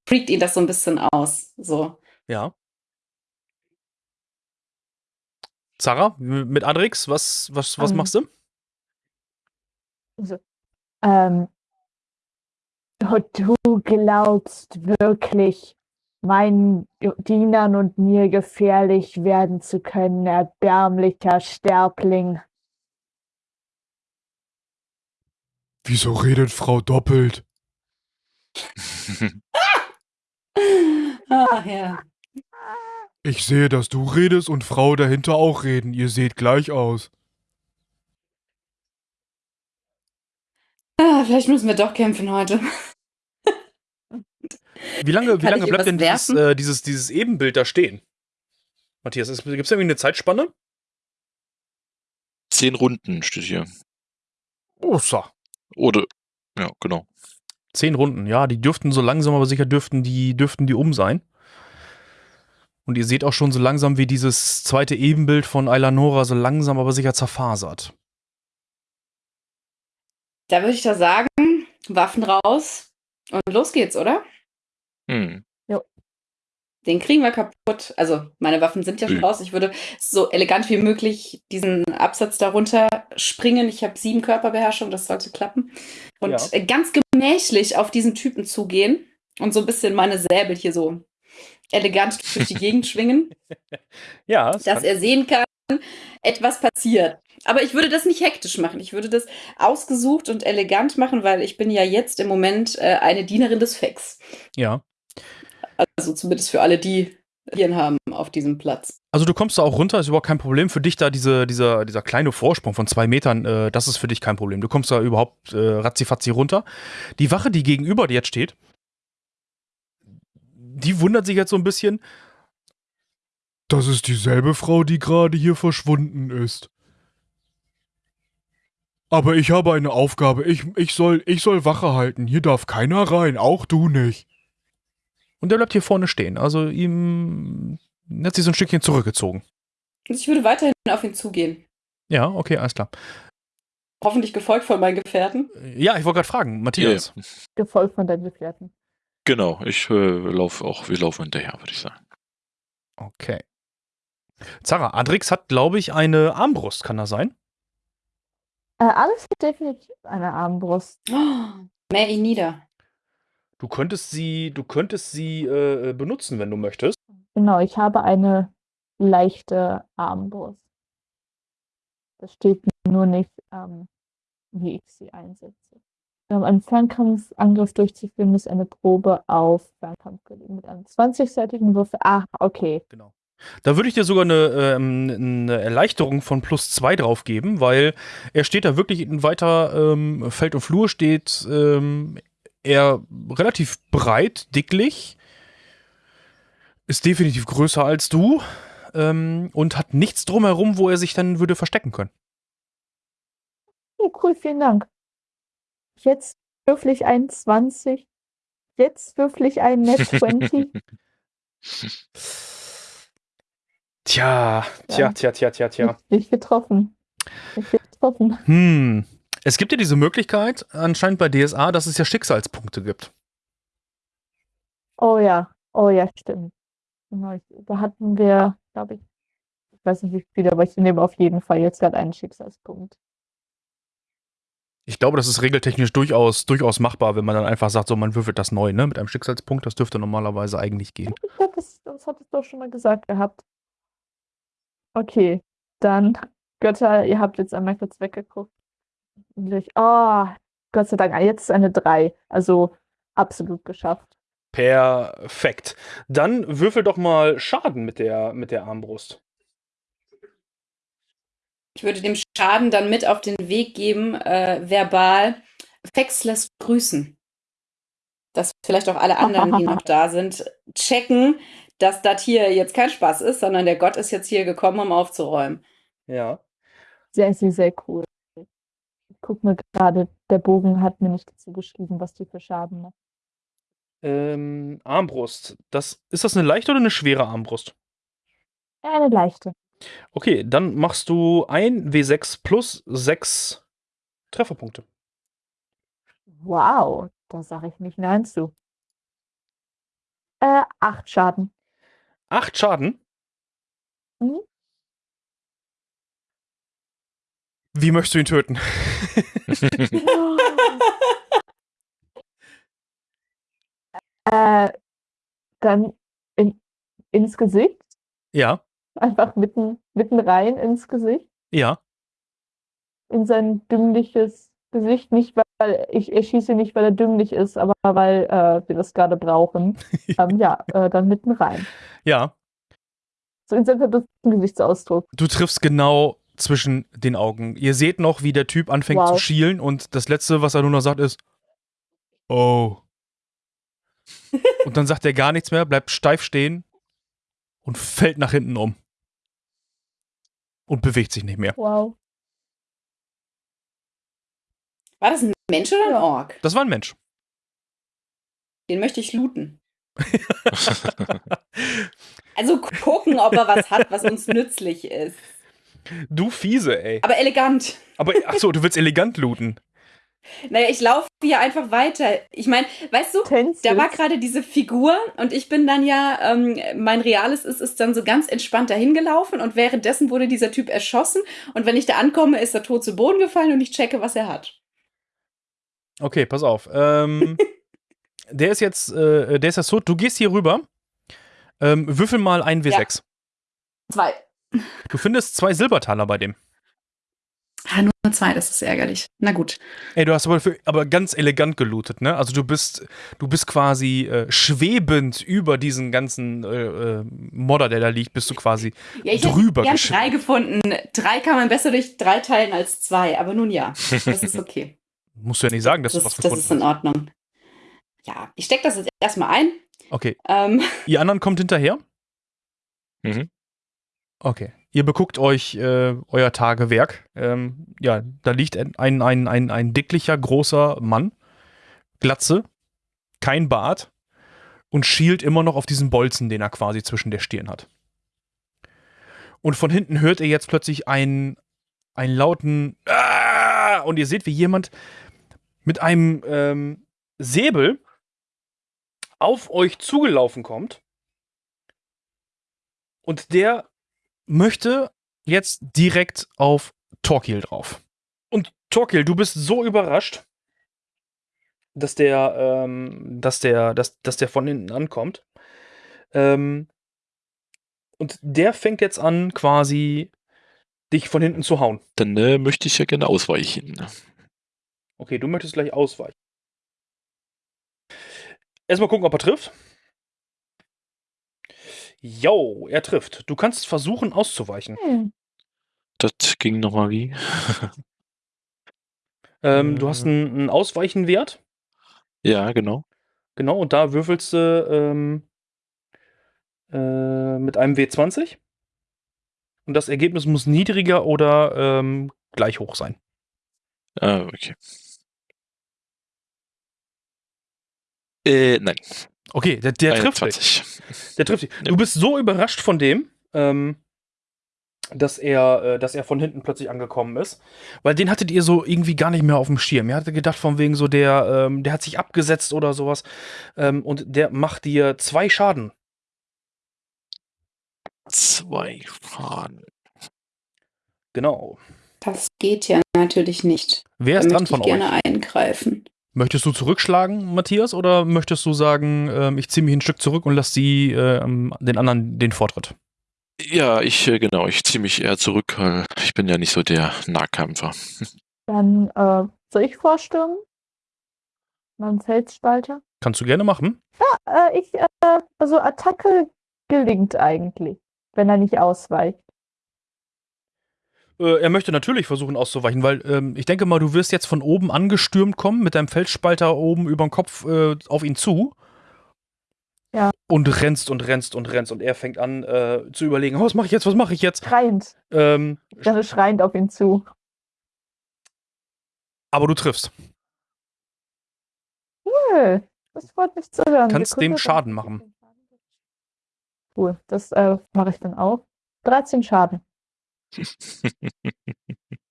freakt ihn das so ein bisschen aus. So. Ja. Zara, m- mit Adrix, was, was, was Ähm, machst du? Ähm, und du glaubst wirklich, meinen Dienern und mir gefährlich werden zu können, erbärmlicher Sterbling. Wieso redet Frau doppelt? Ah, ja. Ich sehe, dass du redest und Frau dahinter auch reden. Ihr seht gleich aus. Ah, vielleicht müssen wir doch kämpfen heute. Wie lange, wie lange bleibt denn dieses, äh, dieses, dieses Ebenbild da stehen? Matthias, gibt es irgendwie eine Zeitspanne? Zehn Runden steht hier. Oh, so. Oder, ja, genau. Zehn Runden, ja, die dürften so langsam, aber sicher dürften die, dürften die um sein. Und ihr seht auch schon so langsam, wie dieses zweite Ebenbild von Eilanora so langsam, aber sicher zerfasert. Da würde ich doch sagen, Waffen raus und los geht's, oder? Hm. Den kriegen wir kaputt. Also, meine Waffen sind ja schon Mhm. raus. Ich würde so elegant wie möglich diesen Absatz darunter springen. Ich habe sieben Körperbeherrschung, das sollte klappen. Und Ja. äh, ganz gemächlich auf diesen Typen zugehen und so ein bisschen meine Säbel hier so elegant durch die Gegend schwingen, Ja, das dass er sehen kann, etwas passiert. Aber ich würde das nicht hektisch machen. Ich würde das ausgesucht und elegant machen, weil ich bin ja jetzt im Moment äh, eine Dienerin des Fex. ja. Also zumindest für alle, die hier haben auf diesem Platz. Also du kommst da auch runter, ist überhaupt kein Problem. Für dich da diese, dieser, dieser kleine Vorsprung von zwei Metern, äh, das ist für dich kein Problem. Du kommst da überhaupt äh, ratzifatzi runter. Die Wache, die gegenüber dir jetzt steht, die wundert sich jetzt so ein bisschen. Das ist dieselbe Frau, die gerade hier verschwunden ist. Aber ich habe eine Aufgabe. Ich, ich, soll, ich soll Wache halten. Hier darf keiner rein, auch du nicht. Und der bleibt hier vorne stehen. Also ihm hat sich so ein Stückchen zurückgezogen. Und ich würde weiterhin auf ihn zugehen. Ja, okay, alles klar. Hoffentlich gefolgt von meinen Gefährten. Ja, ich wollte gerade fragen, Matthias. Ja, Gefolgt von deinen Gefährten. Genau, ich äh, laufe auch, wir laufen hinterher, würde ich sagen. Okay. Zara, Adrix hat, glaube ich, eine Armbrust, kann das sein? Äh, alles hat definitiv eine Armbrust. Oh, mäh ihn nieder. Du könntest sie, du könntest sie äh, benutzen, wenn du möchtest. Genau, ich habe eine leichte Armbrust. Das steht nur nicht, ähm, wie ich sie einsetze. Um einen Fernkampfangriff durchzuführen, muss eine Probe auf Fernkampf gelegen mit einem 20-seitigen Würfel. Ah, okay. Genau. Da würde ich dir sogar eine, ähm, eine Erleichterung von plus zwei drauf geben, weil er steht da wirklich in weiter ähm, Feld und Flur, steht ähm, er relativ breit, dicklich, ist definitiv größer als du ähm, und hat nichts drumherum, wo er sich dann würde verstecken können. Oh, cool, vielen Dank. Jetzt würfel ich einen 20. Jetzt würfel ich einen Net 20. Tja, tja, Ja. tja, tja, tja, tja. Nicht getroffen. Nicht getroffen. Hm. Es gibt ja diese Möglichkeit, anscheinend bei DSA, dass es ja Schicksalspunkte gibt. Oh ja, oh ja, stimmt. Genau, da hatten wir, glaube ich, ich weiß nicht wie viele, aber ich nehme auf jeden Fall jetzt gerade einen Schicksalspunkt. Ich glaube, das ist regeltechnisch durchaus, durchaus machbar, wenn man dann einfach sagt, so man würfelt das neu, ne? Mit einem Schicksalspunkt, das dürfte normalerweise eigentlich gehen. Ich glaube, das, das hat es doch schon mal gesagt gehabt. Okay, dann, Götter, ihr habt jetzt einmal kurz weggeguckt. Und ich, oh, Gott sei Dank, ah, jetzt ist eine 3. Also absolut geschafft. Perfekt. Dann würfel doch mal Schaden mit der, mit der Armbrust. Ich würde dem Schaden dann mit auf den Weg geben, äh, verbal. Fex lässt grüßen. Dass vielleicht auch alle anderen, die noch da sind, checken, dass das hier jetzt kein Spaß ist, sondern der Gott ist jetzt hier gekommen, um aufzuräumen. Ja. Sehr, sehr, sehr cool. Guck mir gerade, der Bogen hat mir nicht dazu geschrieben, was die für Schaden macht. Ähm, Armbrust. Das, ist das eine leichte oder eine schwere Armbrust? Ja, eine leichte. Okay, dann machst du ein W6 plus 6 Trefferpunkte. Wow, da sage ich nicht nein zu. Äh, acht Schaden. Acht Schaden. Mhm. Wie möchtest du ihn töten? äh, dann in, ins Gesicht. ja, Einfach mitten, mitten rein ins Gesicht. ja. In sein dümmliches Gesicht. Nicht, weil ich erschieße nicht, weil er dümmlich ist, aber weil äh, wir das gerade brauchen. ähm, ja, äh, dann mitten rein. Ja. So in seinen verdutzten Gesichtsausdruck. Du triffst genau zwischen den Augen. Ihr seht noch, wie der Typ anfängt Wow. zu schielen und das letzte, was er nur noch sagt, ist Oh. und dann sagt er gar nichts mehr, bleibt steif stehen und fällt nach hinten um. Und bewegt sich nicht mehr. Wow. War das ein Mensch oder ein. Ork? Das war ein Mensch. Den möchte ich looten. Also gucken, ob er was hat, was uns nützlich ist. Du fiese, ey. Aber elegant. Aber ach so, du willst elegant looten. Naja, ich laufe hier einfach weiter. Ich meine, weißt du, Tänzest. da war gerade diese Figur und ich bin dann ja, ähm, mein reales ist, ist dann so ganz entspannt dahin gelaufen und währenddessen wurde dieser Typ erschossen und wenn ich da ankomme, ist er tot zu Boden gefallen und ich checke, was er hat. Okay, pass auf. Ähm, der ist jetzt, äh, der ist jetzt tot. Du gehst hier rüber. Ähm, würfel mal einen W6. Zwei. Du findest zwei Silbertaler bei dem. Ah, nur zwei, das ist ärgerlich. Na gut. Ey, du hast aber, für, aber ganz elegant gelootet, ne? Also du bist, du bist quasi äh, schwebend über diesen ganzen äh, äh, Modder, der da liegt, bist du quasi Ja, ich drüber hätte geschwommen. drei gefunden. Drei kann man besser durch drei teilen als zwei, aber nun ja, das ist okay. Musst du ja nicht sagen, dass das, du was das gefunden ist in Ordnung. Ja, ich stecke das jetzt erstmal ein. hast. Okay. Ähm, Ihr anderen kommt hinterher? Mhm. Okay. Ihr beguckt euch äh, euer Tagewerk. Ähm, ja, da liegt ein, ein, ein, ein, dicklicher, großer Mann. Glatze, kein Bart und schielt immer noch auf diesen Bolzen, den er quasi zwischen der Stirn hat. Und von hinten hört ihr jetzt plötzlich einen, einen lauten Ah! und ihr seht, wie jemand mit einem ähm, Säbel auf euch zugelaufen kommt. Und der möchte jetzt direkt auf Torquil drauf. Und Torquil, du bist so überrascht, dass der, ähm, dass der, dass, dass der von hinten ankommt. Ähm, und der fängt jetzt an, quasi dich von hinten zu hauen. Dann äh, möchte ich ja gerne ausweichen. Okay, du möchtest gleich ausweichen. Erstmal gucken, ob er trifft. Jo, er trifft. Du kannst versuchen auszuweichen. Hm. Das ging nochmal wie? Ähm, du hast einen, einen Ausweichenwert. Ja, genau. Genau, und da würfelst du ähm, äh, mit einem W20. Und das Ergebnis muss niedriger oder ähm, gleich hoch sein. Ah, okay. Äh, nein. Okay, der, der trifft dich. 21. Der trifft dich. Du bist so überrascht von dem, ähm, dass er, äh, dass er von hinten plötzlich angekommen ist. Weil den hattet ihr so irgendwie gar nicht mehr auf dem Schirm. Ihr hattet gedacht, von wegen so, der, ähm, der hat sich abgesetzt oder sowas. Ähm, und der macht dir zwei Schaden. Zwei Faden. Genau. das geht ja natürlich nicht. Wer Da ist dran möchte ich von euch? gerne eingreifen. Möchtest du zurückschlagen, Matthias, oder möchtest du sagen, ähm, ich ziehe mich ein Stück zurück und lasse sie ähm, den anderen den Vortritt? Ja, ich, äh, genau, ich ziehe mich eher zurück, weil ich bin ja nicht so der Nahkämpfer. Dann äh, soll ich vorstürmen? Mein Felsspalter? Kannst du gerne machen. Äh, ich, äh, also Attacke gelingt eigentlich, wenn er nicht ausweicht. Äh, er möchte natürlich versuchen auszuweichen, weil ähm, ich denke mal, du wirst jetzt von oben angestürmt kommen mit deinem Feldspalter oben über den Kopf äh, auf ihn zu. Ja. Und rennst und rennst und rennst und er fängt an äh, zu überlegen, oh, was mache ich jetzt, was mache ich jetzt? Schreiend. Ähm, Ich renne schreiend auf ihn zu. aber du triffst. Cool. Das freut mich zu hören. Kannst dem dann- Schaden machen. Cool, das äh, mache ich dann auch. 13 Schaden.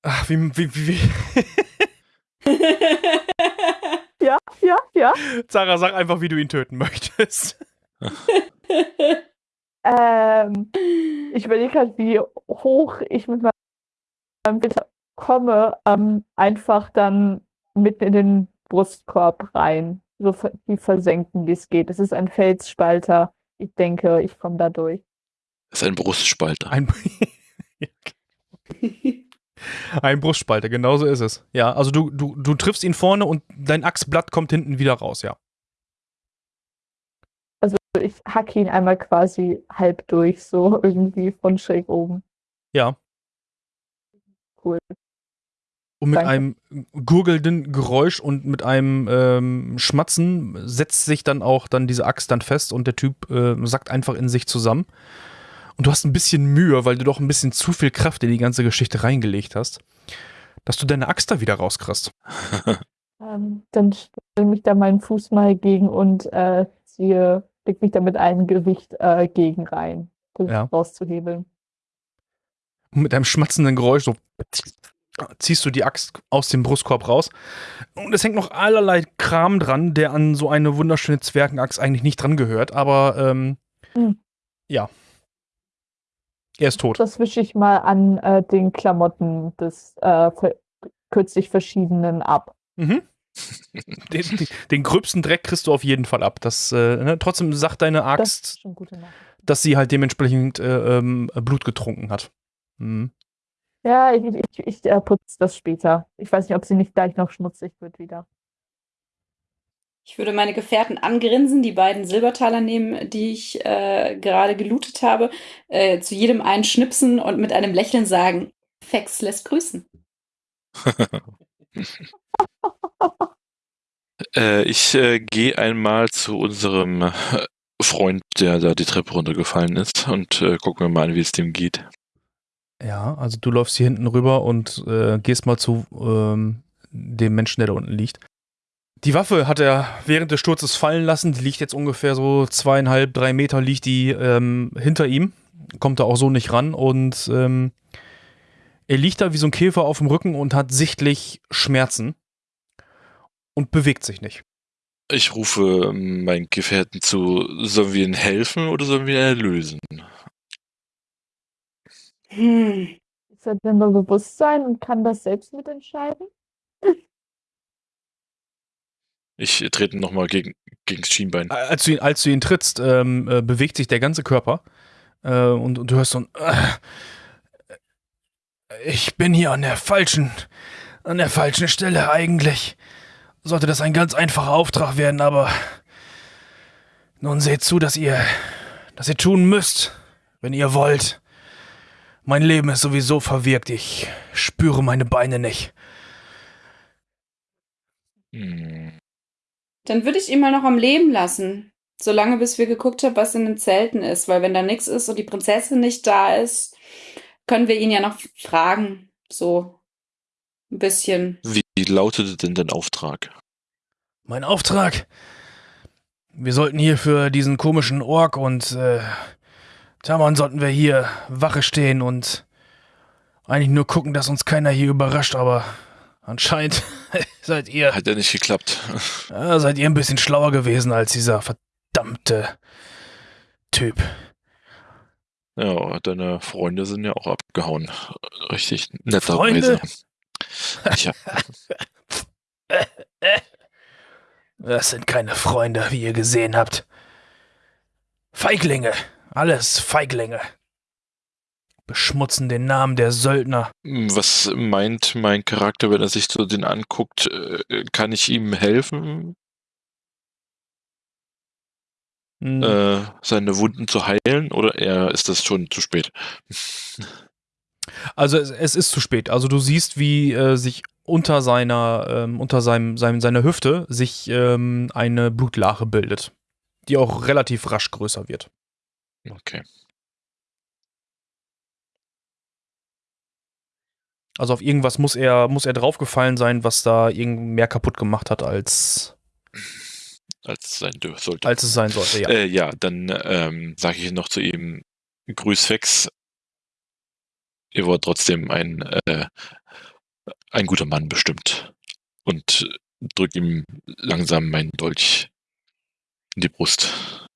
Ach, wie, wie, wie, wie. Ja, ja, ja. Sarah, sag einfach, wie du ihn töten möchtest. Ähm, ich überlege halt, wie hoch ich mit meinem Filter komme, ähm, einfach dann mitten in den Brustkorb rein. So wie versenken, wie es geht. Es ist ein Felsspalter. Ich denke, ich komme da durch. Das ist ein Brustspalter. Ein, ein Brustspalter, genau so ist es. Ja, also du, du, du triffst ihn vorne und dein Achsblatt kommt hinten wieder raus, ja. Also ich hacke ihn einmal quasi halb durch, so irgendwie von schräg oben. Ja. Cool. Und mit Danke. einem gurgelnden Geräusch und mit einem ähm, Schmatzen setzt sich dann auch dann diese Axt dann fest und der Typ äh, sackt einfach in sich zusammen. Und du hast ein bisschen Mühe, weil du doch ein bisschen zu viel Kraft in die ganze Geschichte reingelegt hast, dass du deine Axt da wieder rauskriegst. Ähm, dann stelle mich da meinen Fuß mal gegen und äh, ziehe, leg mich da mit einem Gewicht äh, gegen rein, das Ja. rauszuhebeln. Und mit einem schmatzenden Geräusch so ziehst du die Axt aus dem Brustkorb raus. Und es hängt noch allerlei Kram dran, der an so eine wunderschöne Zwergenaxt eigentlich nicht dran gehört. Aber ähm, Hm. ja. Er ist tot. Das wische ich mal an äh, den Klamotten des äh, kürzlich verschiedenen ab. Mhm. Den, den, gröbsten Dreck kriegst du auf jeden Fall ab. Das, äh, ne? Trotzdem sagt deine Das Axt, Nachricht. dass sie halt dementsprechend äh, ähm, Blut getrunken hat. Mhm. Ja, ich, ich, ich äh, putze das später. Ich weiß nicht, ob sie nicht gleich noch schmutzig wird wieder. Ich würde meine Gefährten angrinsen, die beiden Silbertaler nehmen, die ich äh, gerade gelootet habe, äh, zu jedem einen schnipsen und mit einem Lächeln sagen, Fex lässt grüßen. Äh, ich äh, gehe einmal zu unserem äh, Freund, der da die Treppe runtergefallen ist und äh, gucken wir mal an, wie es dem geht. Ja, also du läufst hier hinten rüber und äh, gehst mal zu ähm, dem Menschen, der da unten liegt. Die Waffe hat er während des Sturzes fallen lassen. Die liegt jetzt ungefähr so zweieinhalb, drei Meter liegt die ähm, hinter ihm. Kommt da auch so nicht ran und ähm, er liegt da wie so ein Käfer auf dem Rücken und hat sichtlich Schmerzen und bewegt sich nicht. Ich rufe ähm, meinen Gefährten zu, sollen wir ihnen helfen oder sollen wir ihn erlösen? Hm. Ist er denn bei Bewusstsein und kann das selbst mitentscheiden? Ich trete nochmal gegen, gegen das Schienbein. Als du ihn, als du ihn trittst, ähm, äh, bewegt sich der ganze Körper äh, und, und du hörst so ein äh, Ich bin hier an der falschen, an der falschen Stelle eigentlich. Sollte das ein ganz einfacher Auftrag werden, aber nun seht zu, dass ihr, dass ihr tun müsst, wenn ihr wollt. Mein Leben ist sowieso verwirkt. Ich spüre meine Beine nicht. Hm. Dann würde ich ihn mal noch am Leben lassen. Solange bis wir geguckt haben, was in den Zelten ist. Weil wenn da nichts ist und die Prinzessin nicht da ist, können wir ihn ja noch fragen. So ein bisschen. Wie lautete denn dein Auftrag? Mein Auftrag? Wir sollten hier für diesen komischen Ork und äh, Taman sollten wir hier Wache stehen und eigentlich nur gucken, dass uns keiner hier überrascht, aber anscheinend seid ihr, Hat ja nicht geklappt. ja, seid ihr ein bisschen schlauer gewesen als dieser verdammte Typ. Ja, deine Freunde sind ja auch abgehauen. Richtig netter Freunde? Tja, Das sind keine Freunde, wie ihr gesehen habt. Feiglinge, alles Feiglinge. Beschmutzen den Namen der Söldner. was meint mein Charakter, wenn er sich so den anguckt? Äh, Kann ich ihm helfen, Hm, äh, seine Wunden zu heilen oder eher ist das schon zu spät? Also es, es ist zu spät. Also du siehst, wie äh, sich unter seiner, ähm, unter seinem, seinem, seiner Hüfte sich ähm, eine Blutlache bildet, die auch relativ rasch größer wird. Okay. Also auf irgendwas muss er, muss er draufgefallen sein, was da irgend mehr kaputt gemacht hat, als, Als es sein sollte. als es sein sollte. Ja. Äh, ja, dann ähm, sage ich noch zu ihm, Grüß Fex. Ihr wollt trotzdem ein, äh, ein guter Mann bestimmt. Und drück ihm langsam meinen Dolch in die Brust.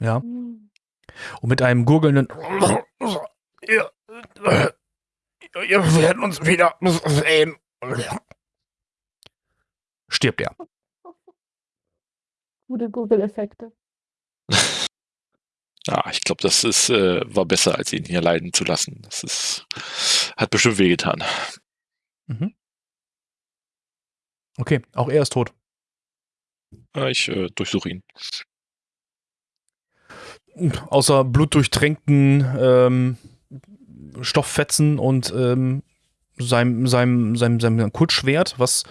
ja. Und mit einem gurgelnden ihr, ihr werdet uns wieder sehen. Stirbt er. Gute Google-Effekte. Ja, ich glaube, das ist, äh, war besser, als ihn hier leiden zu lassen. Das ist, hat bestimmt wehgetan. Mhm. Okay, auch er ist tot. Ja, ich äh, durchsuche ihn. Außer blutdurchtränkten ähm, Stofffetzen und ähm, seinem, seinem, seinem, seinem Kurzschwert, was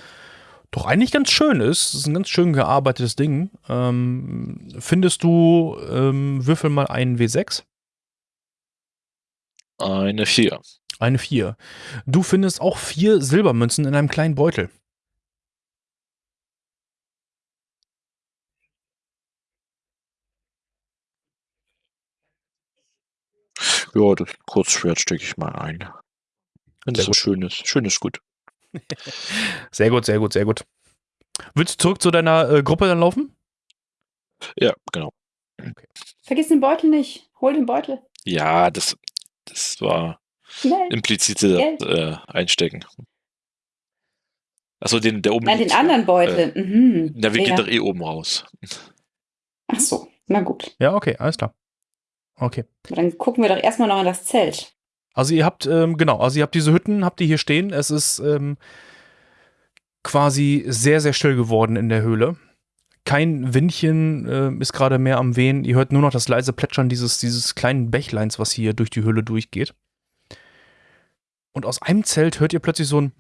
doch eigentlich ganz schön ist. Das ist ein ganz schön gearbeitetes Ding. Ähm, findest du, ähm, würfel mal einen W6? Eine Vier. Eine 4. Du findest auch vier Silbermünzen in einem kleinen Beutel. Ja, das Kurzschwert stecke ich mal ein. Wenn Sehr das so schön ist. Schön ist gut. Sehr gut, sehr gut, sehr gut. Willst du zurück zu deiner äh, Gruppe dann laufen? Ja, genau. Vergiss den Beutel nicht. Hol den Beutel. Ja, das, das war Schnell. implizite äh, Einstecken. Achso, den, der oben Nein, den anderen Beutel. mhm. Na, wir ja. gehen doch eh oben raus. Ach so, na gut. Ja, okay, alles klar. Okay. Dann gucken wir doch erstmal noch in das Zelt. Also ihr habt, ähm, genau, also ihr habt diese Hütten, habt ihr hier stehen. Es ist ähm, quasi sehr, sehr still geworden in der Höhle. Kein Windchen ähm, ist gerade mehr am Wehen. Ihr hört nur noch das leise Plätschern dieses, dieses kleinen Bächleins, was hier durch die Höhle durchgeht. Und aus einem Zelt hört ihr plötzlich so ein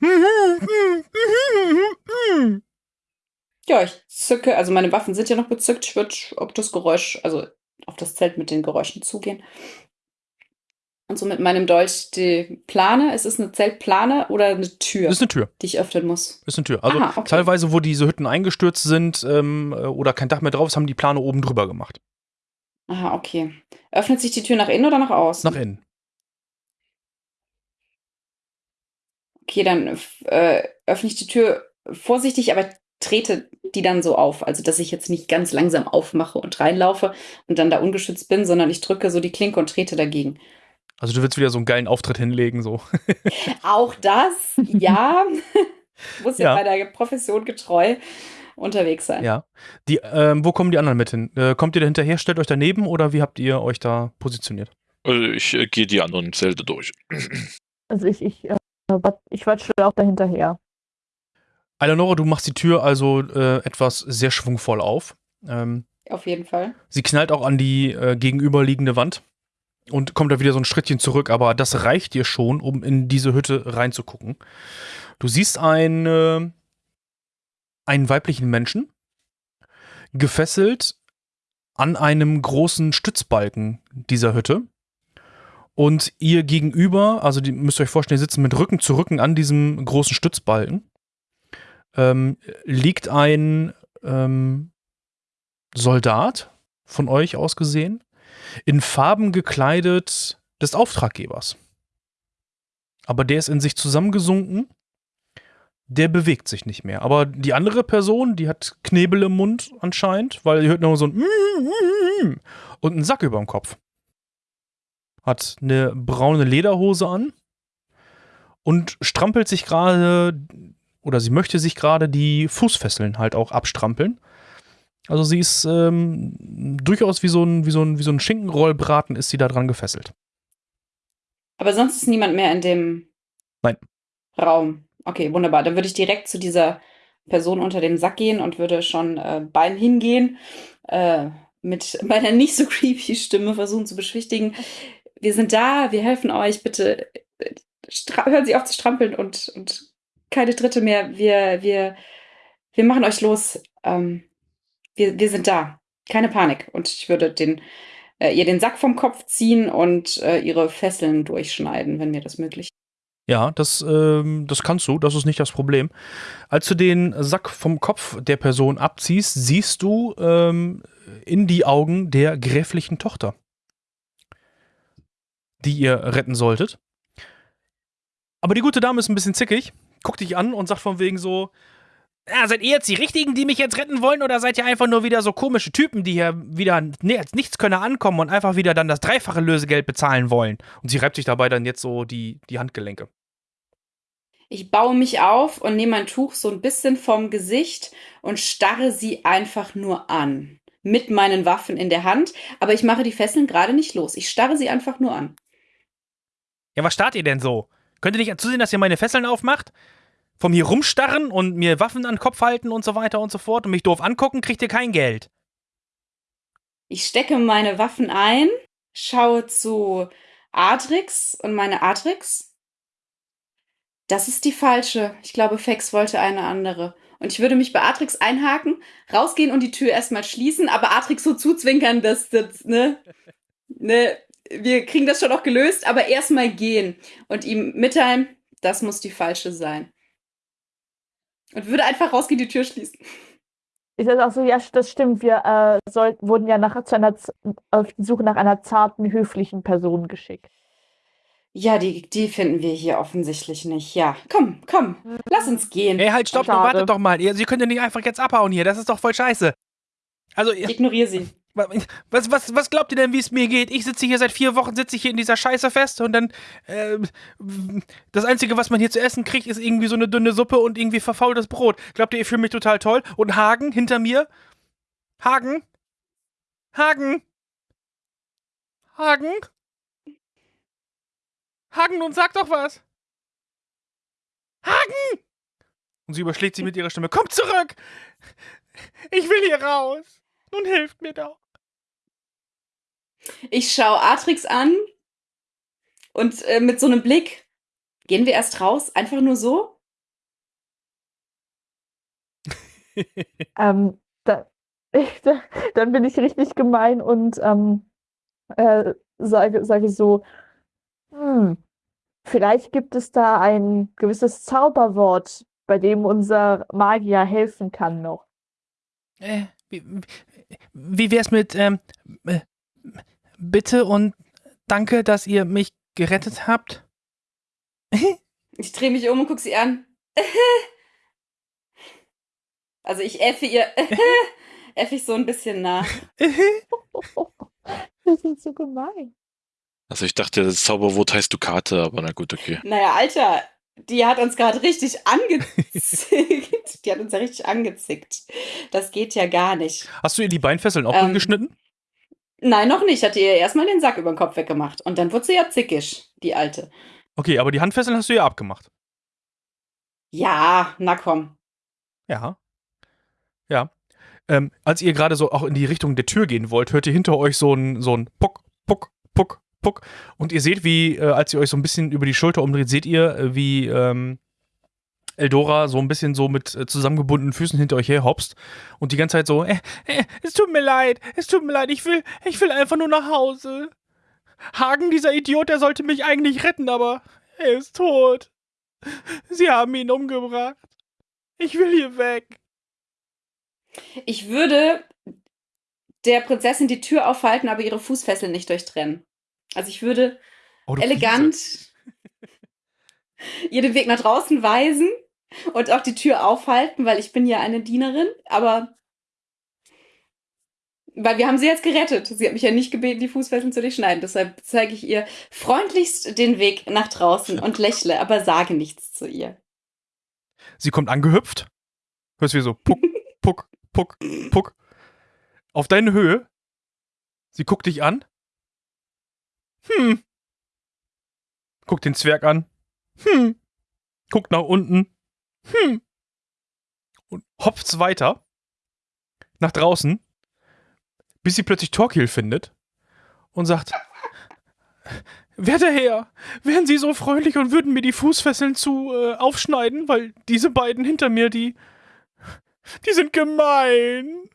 Ja, ich zücke, also meine Waffen sind ja noch bezückt. Ich würde auf das Geräusch, also auf das Zelt mit den Geräuschen zugehen. Und so mit meinem Dolch die Plane. Es ist eine Zeltplane oder eine Tür, ist eine Tür. die ich öffnen muss. Ist eine Tür. Also Aha, okay. teilweise, wo diese Hütten eingestürzt sind ähm, äh, oder kein Dach mehr drauf ist, haben die Plane oben drüber gemacht. Aha, okay. Öffnet sich die Tür nach innen oder nach außen? Nach innen. Okay, dann äh, öffne ich die Tür vorsichtig, aber trete die dann so auf. Also, dass ich jetzt nicht ganz langsam aufmache und reinlaufe und dann da ungeschützt bin, sondern ich drücke so die Klinke und trete dagegen. Also du willst wieder so einen geilen Auftritt hinlegen, so. Auch das, ja. Muss ja. Ja. bei der Profession getreu unterwegs sein. Ja. Die, ähm, wo kommen die anderen mit hin? Äh, kommt ihr da hinterher, stellt euch daneben oder wie habt ihr euch da positioniert? Also ich äh, gehe die anderen Zelte durch. Also ich, ich, äh, wat- ich watsche auch dahinterher. Eleonora, du machst die Tür also äh, etwas sehr schwungvoll auf. Ähm, Auf jeden Fall. sie knallt auch an die äh, gegenüberliegende Wand und kommt da wieder so ein Schrittchen zurück, aber das reicht dir schon, um in diese Hütte reinzugucken. Du siehst ein, äh, einen weiblichen Menschen, gefesselt an einem großen Stützbalken dieser Hütte. Und ihr gegenüber, also die müsst ihr euch vorstellen, die sitzen mit Rücken zu Rücken an diesem großen Stützbalken, ähm, liegt ein ähm, Soldat von euch aus gesehen, in Farben gekleidet des Auftraggebers. Aber der ist in sich zusammengesunken, der bewegt sich nicht mehr. Aber die andere Person, die hat Knebel im Mund anscheinend, weil ihr hört nur so ein und einen Sack über dem Kopf. Hat eine braune Lederhose an und strampelt sich gerade, oder sie möchte sich gerade die Fußfesseln halt auch abstrampeln. Also sie ist ähm, durchaus wie so, ein, wie, so ein, wie so ein Schinkenrollbraten ist sie da dran gefesselt. Aber sonst ist niemand mehr in dem Nein. Raum. Okay, wunderbar. Dann würde ich direkt zu dieser Person unter dem Sack gehen und würde schon äh, beim Hingehen äh, mit meiner nicht so creepy Stimme versuchen zu beschwichtigen. Wir sind da, wir helfen euch, bitte äh, hören Sie auf zu strampeln und, und keine Dritte mehr. Wir, wir, wir machen euch los. Ähm, wir, wir sind da. Keine Panik. Und ich würde den, äh, ihr den Sack vom Kopf ziehen und äh, ihre Fesseln durchschneiden, wenn mir das möglich ist. Ja, das, ähm, das kannst du, das ist nicht das Problem. Als du den Sack vom Kopf der Person abziehst, siehst du ähm, in die Augen der gräflichen Tochter, die ihr retten solltet. Aber die gute Dame ist ein bisschen zickig, guckt dich an und sagt von wegen so, ja, seid ihr jetzt die Richtigen, die mich jetzt retten wollen, oder seid ihr einfach nur wieder so komische Typen, die hier wieder ne, als Nichtskönner ankommen und einfach wieder dann das dreifache Lösegeld bezahlen wollen? Und sie reibt sich dabei dann jetzt so die, die Handgelenke. Ich baue mich auf und nehme mein Tuch so ein bisschen vom Gesicht und starre sie einfach nur an. Mit meinen Waffen in der Hand, aber ich mache die Fesseln gerade nicht los. Ich starre sie einfach nur an. Ja, was starrt ihr denn so? Könnt ihr nicht zusehen, dass ihr meine Fesseln aufmacht? Vom hier rumstarren und mir Waffen an den Kopf halten und so weiter und so fort und mich doof angucken, kriegt ihr kein Geld. Ich stecke meine Waffen ein, schaue zu Adrix und meine Adrix. Das ist die falsche. Ich glaube, Fex wollte eine andere. Und ich würde mich bei Atrix einhaken, rausgehen und die Tür erstmal schließen, aber Atrix so zuzwinkern, dass das, ne, ne, wir kriegen das schon auch gelöst, aber erstmal gehen und ihm mitteilen, das muss die falsche sein. Und würde einfach rausgehen, die Tür schließen. Ich sage auch so, ja, das stimmt. Wir äh, soll, wurden ja nachher zu einer, auf die Suche nach einer zarten, höflichen Person geschickt. Ja, die, die finden wir hier offensichtlich nicht. Ja, komm, komm, lass uns gehen. Ey, halt, stopp, wartet doch mal. Ihr, Sie könnt ja nicht einfach jetzt abhauen hier. Das ist doch voll scheiße. Also, ihr, Ignoriere sie. Was, was, was glaubt ihr denn, wie es mir geht? Ich sitze hier seit vier Wochen, sitze ich hier in dieser Scheiße fest und dann, ähm, das Einzige, was man hier zu essen kriegt, ist irgendwie so eine dünne Suppe und irgendwie verfaultes Brot. Glaubt ihr, ich fühle mich total toll? Und Hagen hinter mir? Hagen? Hagen? Hagen? Hagen, nun sag doch was! Hagen! Und sie überschlägt sie mit ihrer Stimme. Komm zurück! Ich will hier raus! Nun hilft mir doch! Ich schaue Atrix an und äh, mit so einem Blick gehen wir erst raus, einfach nur so. Ähm, da, da, dann bin ich richtig gemein und ähm, äh, sage, sage so, hm, vielleicht gibt es da ein gewisses Zauberwort, bei dem unser Magier helfen kann noch. Äh, wie, wie wär's mit ähm, äh, Bitte und danke, dass ihr mich gerettet habt? Ich drehe mich um und gucke sie an. Also ich äffe ihr, äffe ich so ein bisschen nach. Das ist so gemein. Also ich dachte, das Zauberwort heißt Dukate, aber na gut, okay. Naja, Alter, die hat uns gerade richtig angezickt. Die hat uns ja richtig angezickt. Das geht ja gar nicht. Hast du ihr die Beinfesseln auch Ähm, geschnitten? Nein, noch nicht. Hat ihr erstmal den Sack über den Kopf weggemacht. Und dann wurde sie ja zickig, die Alte. Okay, aber die Handfesseln hast du ja abgemacht. Ja, na komm. Ja. Ja. Ähm, als ihr gerade so auch in die Richtung der Tür gehen wollt, hört ihr hinter euch so ein, so ein Puck, Puck, Puck, Puck. Und ihr seht, wie, äh, als ihr euch so ein bisschen über die Schulter umdreht, seht ihr, äh, wie ähm, Eldora so ein bisschen so mit äh, zusammengebundenen Füßen hinter euch her hopst und die ganze Zeit so, äh, äh, es tut mir leid, es tut mir leid, ich will, ich will einfach nur nach Hause. Hagen, dieser Idiot, der sollte mich eigentlich retten, aber er ist tot. Sie haben ihn umgebracht. Ich will hier weg. Ich würde der Prinzessin die Tür aufhalten, aber ihre Fußfesseln nicht durchtrennen. Also ich würde Oh, elegant ihr den Weg nach draußen weisen und auch die Tür aufhalten, weil ich bin ja eine Dienerin, aber weil wir haben sie jetzt gerettet. Sie hat mich ja nicht gebeten, die Fußfesseln zu durchschneiden. Deshalb zeige ich ihr freundlichst den Weg nach draußen und lächle, aber sage nichts zu ihr. Sie kommt angehüpft. Hörst wie so puck, puck, puck, puck. Auf deine Höhe. Sie guckt dich an. Hm. Guckt den Zwerg an. Hm. Guckt nach unten. Hm. Und hopft weiter. Nach draußen. Bis sie plötzlich Torquil findet. Und sagt: Werter Herr, wären Sie so freundlich und würden mir die Fußfesseln zu äh, aufschneiden, weil diese beiden hinter mir, die. Die sind gemein.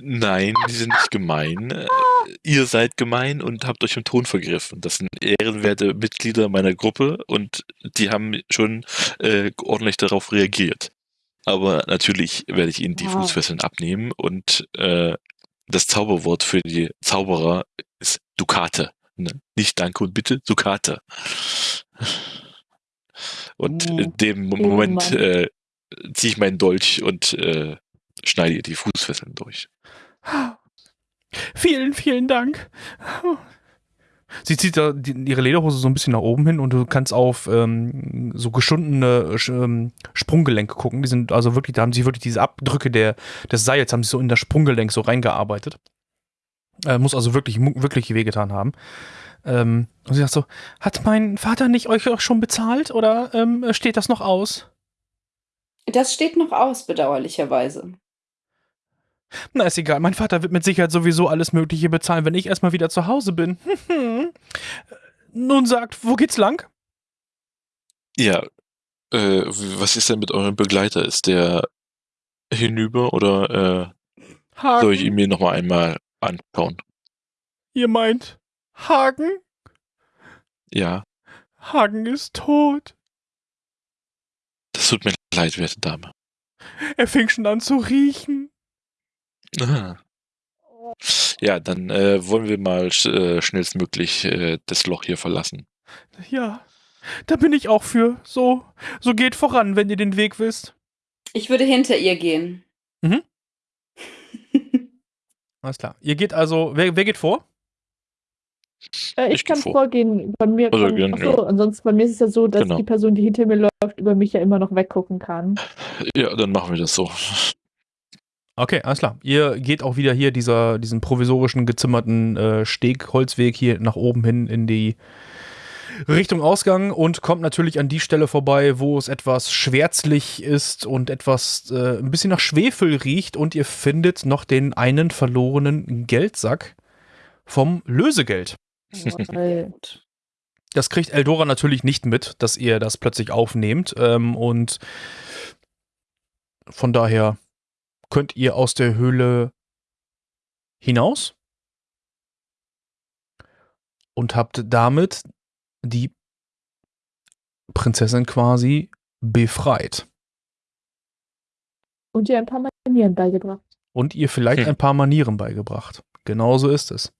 Nein, die sind nicht gemein. Äh, Ihr seid gemein und habt euch im Ton vergriffen. Das sind ehrenwerte Mitglieder meiner Gruppe und die haben schon äh, ordentlich darauf reagiert. Aber natürlich werde ich ihnen die Wow. Fußfesseln abnehmen und äh, das Zauberwort für die Zauberer ist Dukate. Ne? Nicht Danke und Bitte, Dukate. Und in dem oh Moment äh, ziehe ich meinen Dolch und äh, schneide ihr die Fußfesseln durch. Vielen, vielen Dank. Sie zieht da die, ihre Lederhose so ein bisschen nach oben hin und du kannst auf ähm, so geschundene Sch- ähm, Sprunggelenke gucken. Die sind also wirklich, da haben sie wirklich diese Abdrücke der, des Seils, haben sie so in das Sprunggelenk so reingearbeitet. Äh, muss also wirklich, wirklich wehgetan haben. Ähm, und sie sagt so: Hat mein Vater nicht euch auch schon bezahlt oder ähm, steht das noch aus? Das steht noch aus, bedauerlicherweise. Na, ist egal. Mein Vater wird mit Sicherheit sowieso alles Mögliche bezahlen, wenn ich erstmal wieder zu Hause bin. Nun sagt, wo geht's lang? Ja, äh, was ist denn mit eurem Begleiter? Ist der hinüber oder äh, soll ich ihn mir nochmal einmal anschauen? Ihr meint Hagen? Ja, Hagen ist tot. das tut mir leid, werte Dame. Er fing schon an zu riechen. Ah. Ja, dann äh, wollen wir mal sch äh, schnellstmöglich äh, das Loch hier verlassen. Ja, da bin ich auch für. So, so geht voran, wenn ihr den Weg wisst. Ich würde hinter ihr gehen. Mhm. Alles klar. Ihr geht also, wer, wer geht vor? Äh, ich, Ich kann vor. vorgehen. Bei mir Also, kann, ja, achso, ansonsten bei mir ist es ja so, dass Genau. die Person, die hinter mir läuft, über mich ja immer noch weggucken kann. Ja, dann machen wir das so. Okay, alles klar. Ihr geht auch wieder hier dieser, diesen provisorischen gezimmerten äh, Steg, Holzweg hier nach oben hin in die Richtung Ausgang und kommt natürlich an die Stelle vorbei, wo es etwas schwärzlich ist und etwas äh, ein bisschen nach Schwefel riecht und ihr findet noch den einen verlorenen Geldsack vom Lösegeld. Das kriegt Eldora natürlich nicht mit, dass ihr das plötzlich aufnehmt. Ähm, und von daher könnt ihr aus der Höhle hinaus und habt damit die Prinzessin quasi befreit. und ihr ein paar Manieren beigebracht. Und ihr vielleicht Hm. ein paar Manieren beigebracht. Genauso ist es.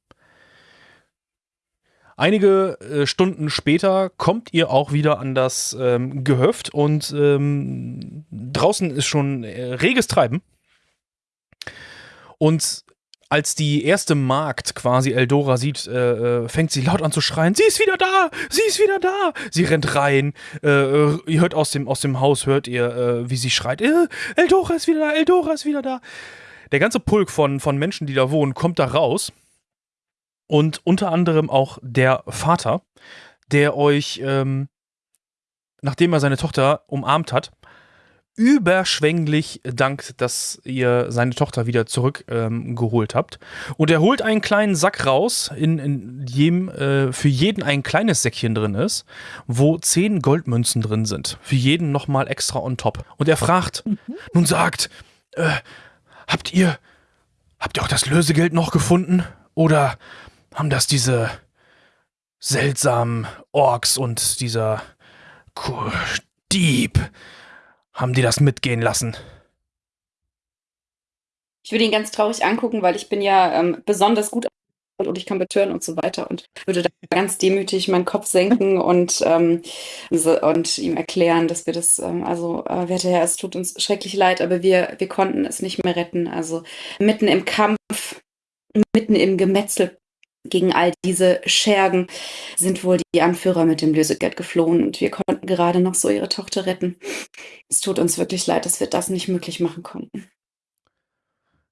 Einige äh, Stunden später kommt ihr auch wieder an das ähm, Gehöft und ähm, draußen ist schon äh, reges Treiben. Und als die erste Magd quasi Eldora sieht, äh, äh, fängt sie laut an zu schreien: Sie ist wieder da! Sie ist wieder da! Sie rennt rein. Äh, äh, ihr hört aus dem, aus dem Haus, hört ihr, äh, wie sie schreit: äh, Eldora ist wieder da! Eldora ist wieder da! Der ganze Pulk von, von Menschen, die da wohnen, kommt da raus. Und unter anderem auch der Vater, der euch, ähm, nachdem er seine Tochter umarmt hat, überschwänglich dankt, dass ihr seine Tochter wieder zurückgeholt ähm, geholt habt. Und er holt einen kleinen Sack raus, in, in dem äh, für jeden ein kleines Säckchen drin ist, wo zehn Goldmünzen drin sind. Für jeden nochmal extra on top. Und er fragt, nun sagt, äh, habt ihr, habt ihr auch das Lösegeld noch gefunden? Oder haben das diese seltsamen Orks und dieser Dieb, haben die das mitgehen lassen? Ich würde ihn ganz traurig angucken, weil ich bin ja ähm, besonders gut und ich kann betören und so weiter und würde da ganz demütig meinen Kopf senken und, ähm, und ihm erklären, dass wir das, ähm, also, äh, werter Herr, es tut uns schrecklich leid, aber wir, wir konnten es nicht mehr retten. Also mitten im Kampf, mitten im Gemetzel gegen all diese Schergen sind wohl die Anführer mit dem Lösegeld geflohen und wir konnten gerade noch so ihre Tochter retten. Es tut uns wirklich leid, dass wir das nicht möglich machen konnten.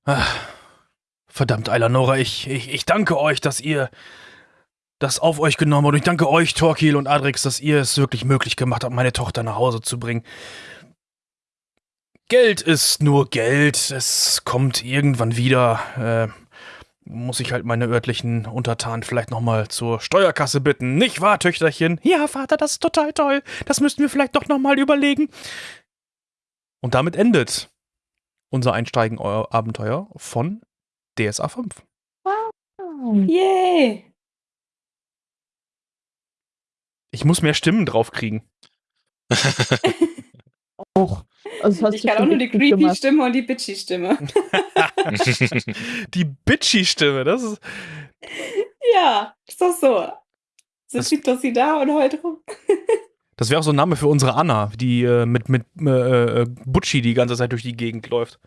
Ach, verdammt, Eilanora, ich, ich, ich danke euch, dass ihr das auf euch genommen habt. Und ich danke euch, Torquil und Adrix, dass ihr es wirklich möglich gemacht habt, meine Tochter nach Hause zu bringen. Geld ist nur Geld. Es kommt irgendwann wieder. Äh, muss ich halt meine örtlichen Untertanen vielleicht nochmal zur Steuerkasse bitten. Nicht wahr, Töchterchen? Ja, Vater, das ist total toll. Das müssten wir vielleicht doch nochmal überlegen. Und damit endet unser Einsteigen euer Abenteuer von DSA 5. Yay! Ich muss mehr Stimmen draufkriegen. Auch. Also Ich kann auch nur die creepy. Stimme und die bitchy Stimme. Die Bitchy-Stimme, das ist. ja, ist doch so. So Das- schiebt doch sie da und heult rum. Das wäre auch so ein Name für unsere Anna, die äh, mit, mit äh, äh, Butchi die ganze Zeit durch die Gegend läuft.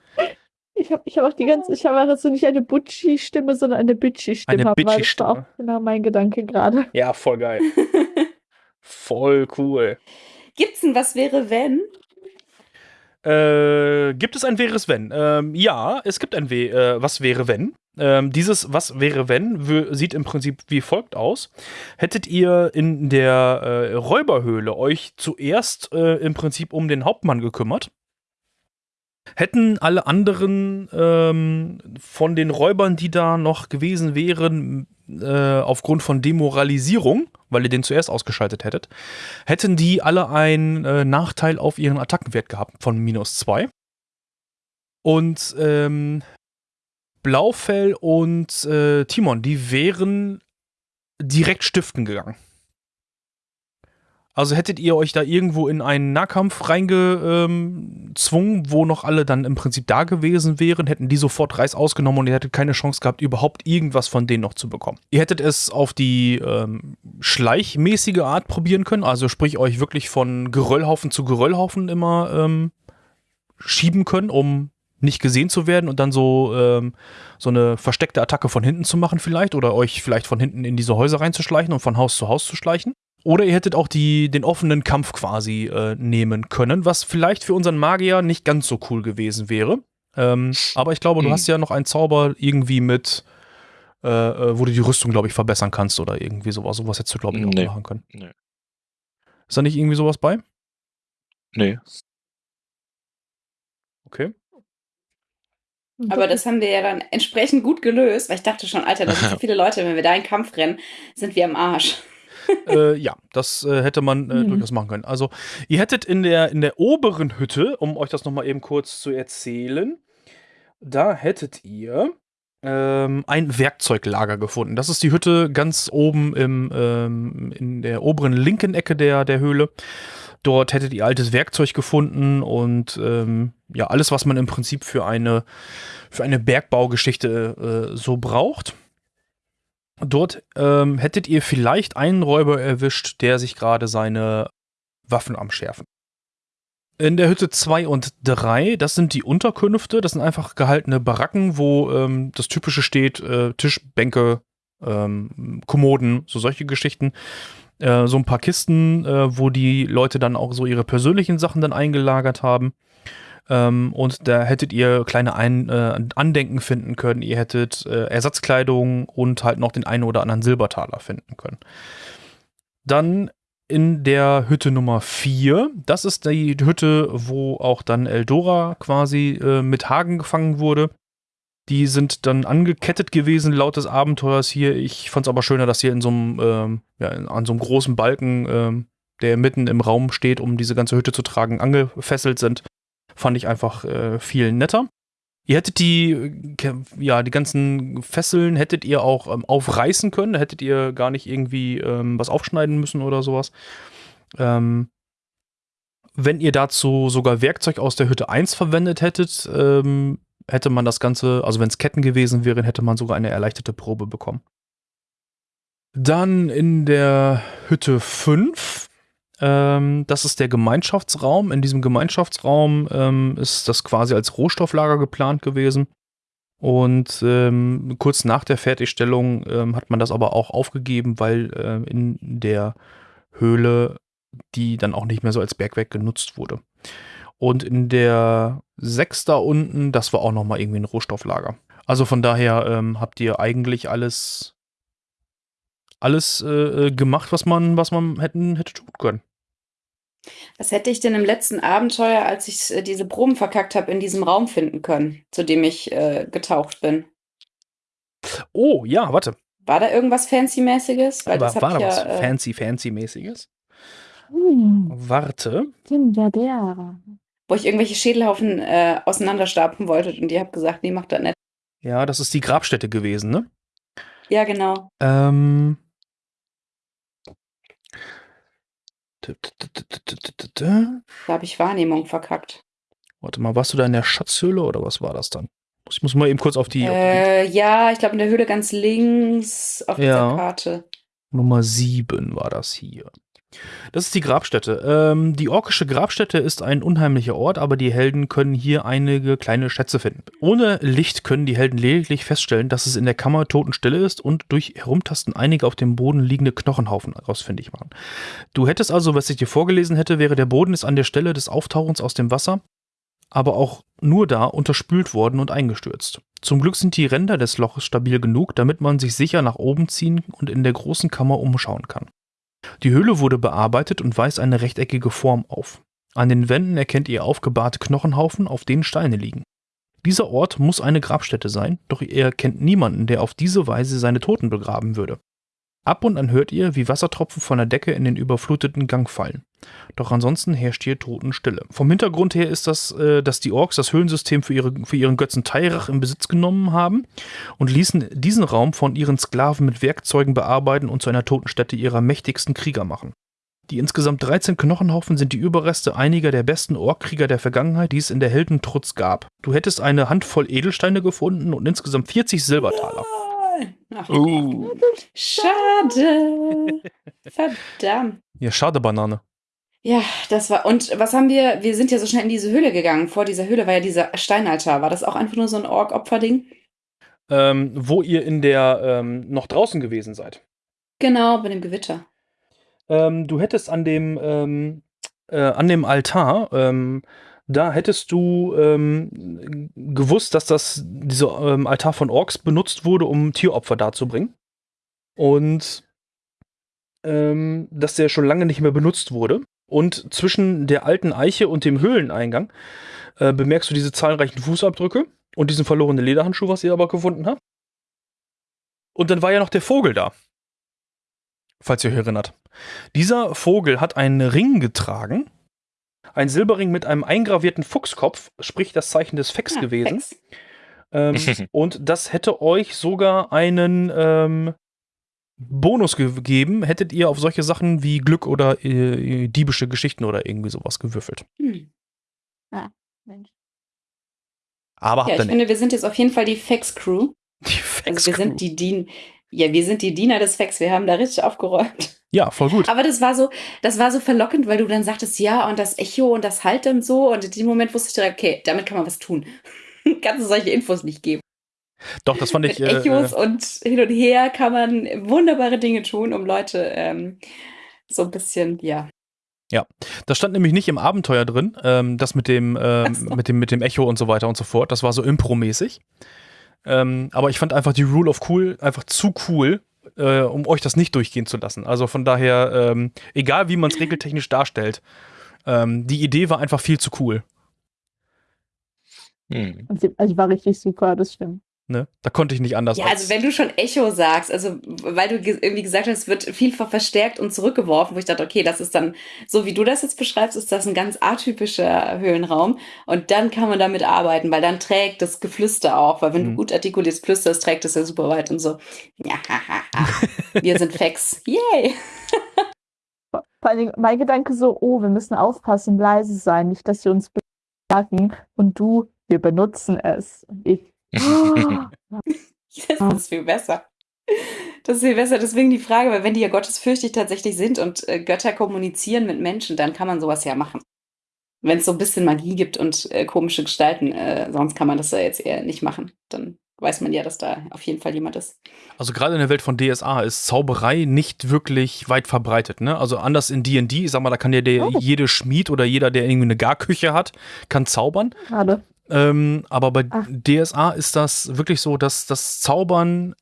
Ich habe ich hab auch die ganze, ich habe also nicht eine Butchi-Stimme, sondern eine Bitchy-Stimme. Eine weil Das war Bitchy-Stimme. auch genau mein Gedanke gerade. Ja, voll geil. Voll cool. Gibt's ein Was wäre, wenn? Äh, gibt es ein Wäres Wenn? Ähm, ja, es gibt ein We äh, Was wäre wenn. Ähm, dieses Was wäre wenn sieht im Prinzip wie folgt aus. Hättet ihr in der äh, Räuberhöhle euch zuerst äh, im Prinzip um den Hauptmann gekümmert, hätten alle anderen ähm, von den Räubern, die da noch gewesen wären, äh, aufgrund von Demoralisierung, weil ihr den zuerst ausgeschaltet hättet, hätten die alle einen äh, Nachteil auf ihren Attackenwert gehabt von minus 2. Und ähm, Blaufell und äh, Timon, die wären direkt stiften gegangen. Also hättet ihr euch da irgendwo in einen Nahkampf reingezwungen, wo noch alle dann im Prinzip da gewesen wären, hätten die sofort Reis ausgenommen und ihr hättet keine Chance gehabt, überhaupt irgendwas von denen noch zu bekommen. Ihr hättet es auf die ähm, schleichmäßige Art probieren können, also sprich euch wirklich von Geröllhaufen zu Geröllhaufen immer ähm, schieben können, um nicht gesehen zu werden und dann so, ähm, so eine versteckte Attacke von hinten zu machen vielleicht oder euch vielleicht von hinten in diese Häuser reinzuschleichen und von Haus zu Haus zu schleichen. Oder ihr hättet auch die, den offenen Kampf quasi äh, nehmen können, was vielleicht für unseren Magier nicht ganz so cool gewesen wäre. Ähm, aber ich glaube, du Hm. hast ja noch einen Zauber irgendwie mit, äh, äh, wo du die Rüstung, glaube ich, verbessern kannst oder irgendwie sowas. Sowas hättest du, glaube ich, auch Nee. machen können. Nee. Ist da nicht irgendwie sowas bei? Nee. Okay. Aber das haben wir ja dann entsprechend gut gelöst, weil ich dachte schon, Alter, da sind so viele Leute, wenn wir da in Kampf rennen, sind wir am Arsch. äh, ja, das äh, hätte man äh, Mhm. durchaus machen können. Also, ihr hättet in der, in der oberen Hütte, um euch das nochmal eben kurz zu erzählen, da hättet ihr ähm, ein Werkzeuglager gefunden. Das ist die Hütte ganz oben im, ähm, in der oberen linken Ecke der, der Höhle. Dort hättet ihr altes Werkzeug gefunden und ähm, ja, alles, was man im Prinzip für eine, für eine Bergbaugeschichte äh, so braucht. Dort ähm, hättet ihr vielleicht einen Räuber erwischt, der sich gerade seine Waffen am Schärfen. In der Hütte 2 und 3, das sind die Unterkünfte, das sind einfach gehaltene Baracken, wo ähm, das Typische steht, äh, Tisch, Bänke, ähm, Kommoden, so solche Geschichten. Äh, so ein paar Kisten, äh, wo die Leute dann auch so ihre persönlichen Sachen dann eingelagert haben. Ähm, und da hättet ihr kleine Ein äh, Andenken finden können. Ihr hättet äh, Ersatzkleidung und halt noch den einen oder anderen Silbertaler finden können. Dann in der Hütte Nummer 4, das ist die Hütte, wo auch dann Eldora quasi äh, mit Hagen gefangen wurde. Die sind dann angekettet gewesen laut des Abenteuers hier. Ich fand es aber schöner, dass hier in so einem, ähm, ja, an so einem großen Balken, ähm, der mitten im Raum steht, um diese ganze Hütte zu tragen, angefesselt sind. Fand ich einfach äh, viel netter. Ihr hättet die, äh, ja, die ganzen Fesseln hättet ihr auch ähm, aufreißen können. Da hättet ihr gar nicht irgendwie ähm, was aufschneiden müssen oder sowas. Ähm, wenn ihr dazu sogar Werkzeug aus der Hütte 1 verwendet hättet, ähm, hätte man das Ganze, also wenn es Ketten gewesen wären, hätte man sogar eine erleichterte Probe bekommen. Dann in der Hütte 5 ähm, das ist der Gemeinschaftsraum. In diesem Gemeinschaftsraum ähm, ist das quasi als Rohstofflager geplant gewesen. Und ähm, kurz nach der Fertigstellung ähm, hat man das aber auch aufgegeben, weil ähm, in der Höhle die dann auch nicht mehr so als Bergwerk genutzt wurde. Und in der 6 da unten, das war auch nochmal irgendwie ein Rohstofflager. Also von daher ähm, habt ihr eigentlich alles, alles äh, gemacht, was man, was man hätten, hätte tun können. Was hätte ich denn im letzten Abenteuer, als ich äh, diese Proben verkackt habe, in diesem Raum finden können, zu dem ich äh, getaucht bin? Oh, ja, warte. War da irgendwas Fancy-mäßiges? Weil Aber das war da ich was ja, äh, fancy, fancy-mäßiges? Hm, Warte. Kinderbeere. wo ich irgendwelche Schädelhaufen äh, auseinanderstapfen wollte und ihr habt gesagt, nee, macht das nicht. Ja, das ist die Grabstätte gewesen, ne? Ja, genau. Ähm. Da habe ich Wahrnehmung verkackt. Warte mal, warst du da in der Schatzhöhle oder was war das dann? Ich muss mal eben kurz auf die, auf die Äh, ja, ich glaube in der Höhle ganz links auf Ja. dieser Karte. Nummer 7 war das hier. Das ist die Grabstätte. Ähm, die orkische Grabstätte ist ein unheimlicher Ort, aber die Helden können hier einige kleine Schätze finden. Ohne Licht können die Helden lediglich feststellen, dass es in der Kammer totenstille ist und durch Herumtasten einige auf dem Boden liegende Knochenhaufen ausfindig machen. Du hättest also, was ich dir vorgelesen hätte, wäre der Boden ist an der Stelle des Auftauchens aus dem Wasser, aber auch nur da unterspült worden und eingestürzt. Zum Glück sind die Ränder des Loches stabil genug, damit man sich sicher nach oben ziehen und in der großen Kammer umschauen kann. Die Höhle wurde bearbeitet und weist eine rechteckige Form auf. An den Wänden erkennt ihr aufgebahrte Knochenhaufen, auf denen Steine liegen. Dieser Ort muss eine Grabstätte sein, doch ihr kennt niemanden, der auf diese Weise seine Toten begraben würde. Ab und an hört ihr, wie Wassertropfen von der Decke in den überfluteten Gang fallen. Doch ansonsten herrscht hier Totenstille. Vom Hintergrund her ist das, äh, dass die Orks das Höhlensystem für, ihre, für ihren Götzen Tairach in Besitz genommen haben und ließen diesen Raum von ihren Sklaven mit Werkzeugen bearbeiten und zu einer Totenstätte ihrer mächtigsten Krieger machen. Die insgesamt 13 Knochenhaufen sind die Überreste einiger der besten Orkkrieger der Vergangenheit, die es in der Heldentrutz gab. Du hättest eine Handvoll Edelsteine gefunden und insgesamt 40 Silbertaler. Ach, Uh, Schade. Verdammt. Ja, schade Banane. Ja, das war. Und was haben wir? Wir sind ja so schnell in diese Höhle gegangen. Vor dieser Höhle war ja dieser Steinaltar. War das auch einfach nur so ein Ork-Opferding? Ähm, wo ihr in der ähm, noch draußen gewesen seid. Genau, bei dem Gewitter. Ähm, du hättest an dem, ähm, äh, an dem Altar, ähm, da hättest du ähm, gewusst, dass das, dieser ähm, Altar von Orks benutzt wurde, um Tieropfer darzubringen. Und ähm, dass der schon lange nicht mehr benutzt wurde. Und zwischen der alten Eiche und dem Höhleneingang äh, bemerkst du diese zahlreichen Fußabdrücke und diesen verlorenen Lederhandschuh, was ihr aber gefunden habt. Und dann war ja noch der Vogel da. Falls ihr euch erinnert. Dieser Vogel hat einen Ring getragen. Ein Silberring mit einem eingravierten Fuchskopf, sprich das Zeichen des Fex Ah, gewesen. Fex. Ähm, und das hätte euch sogar einen ähm, Bonus gegeben, hättet ihr auf solche Sachen wie Glück oder äh, diebische Geschichten oder irgendwie sowas gewürfelt. Hm. Mensch. Aber Ja, ich nicht. finde, wir sind jetzt auf jeden Fall die Fex-Crew. Die Fex Also wir sind die Dien. Ja, wir sind die Diener des Fex. Wir haben da richtig aufgeräumt. ja, voll gut. Aber das war so, das war so verlockend, weil du dann sagtest, ja, und das Echo und das Halt und so. Und in dem Moment wusste ich direkt, okay, damit kann man was tun. Kannst du solche Infos nicht geben. Doch, das fand Mit ich. Äh, Echos äh, und hin und her kann man wunderbare Dinge tun, um Leute ähm, so ein bisschen, ja. das stand nämlich nicht im Abenteuer drin, ähm, das mit dem, ähm, so. mit dem, mit dem Echo und so weiter und so fort. Das war so Impro-mäßig. Ähm, aber ich fand einfach die Rule of Cool einfach zu cool, äh, um euch das nicht durchgehen zu lassen. Also von daher, ähm, egal wie man es regeltechnisch darstellt, ähm, die Idee war einfach viel zu cool. hm. Also die war richtig super, das stimmt. Ne? Da konnte ich nicht anders. Ja, als- also wenn du schon Echo sagst, also weil du ge- irgendwie gesagt hast, es wird vielfach verstärkt und zurückgeworfen, wo ich dachte, okay, das ist dann, so wie du das jetzt beschreibst, ist das ein ganz atypischer Höhlenraum und dann kann man damit arbeiten, weil dann trägt das Geflüster auch, weil wenn Mhm. du gut artikulierst flüsterst, trägt es ja super weit und so. Ja, wir sind Fex. Yay! Vor allen Dingen mein Gedanke so, oh, wir müssen aufpassen, leise sein, nicht, dass sie uns bemerken. Und du, wir benutzen es. Und ich, Das ist viel besser. Das ist viel besser. Deswegen die Frage, weil wenn die ja gottesfürchtig tatsächlich sind und äh, Götter kommunizieren mit Menschen, dann kann man sowas ja machen. Wenn es so ein bisschen Magie gibt und äh, komische Gestalten, äh, sonst kann man das ja jetzt eher nicht machen. Dann weiß man ja, dass da auf jeden Fall jemand ist. Also gerade in der Welt von DSA ist Zauberei nicht wirklich weit verbreitet. Ne? Also anders in D&D, ich sag mal, da kann ja der, Oh. jede Schmied oder jeder, der irgendwie eine Garküche hat, kann zaubern. gerade. Ähm, aber bei Ach. DSA ist das wirklich so, dass das Zaubern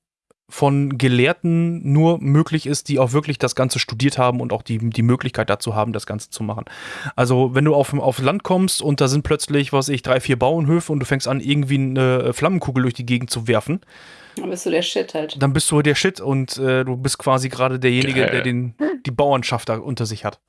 von Gelehrten nur möglich ist, die auch wirklich das Ganze studiert haben und auch die, die Möglichkeit dazu haben, das Ganze zu machen. Also, wenn du auf, auf Land kommst und da sind plötzlich, was weiß ich, drei, vier Bauernhöfe und du fängst an, irgendwie eine Flammenkugel durch die Gegend zu werfen, Dann bist du der Shit halt. dann bist du der Shit und äh, du bist quasi gerade derjenige, Geil. der den, die Bauernschaft da unter sich hat.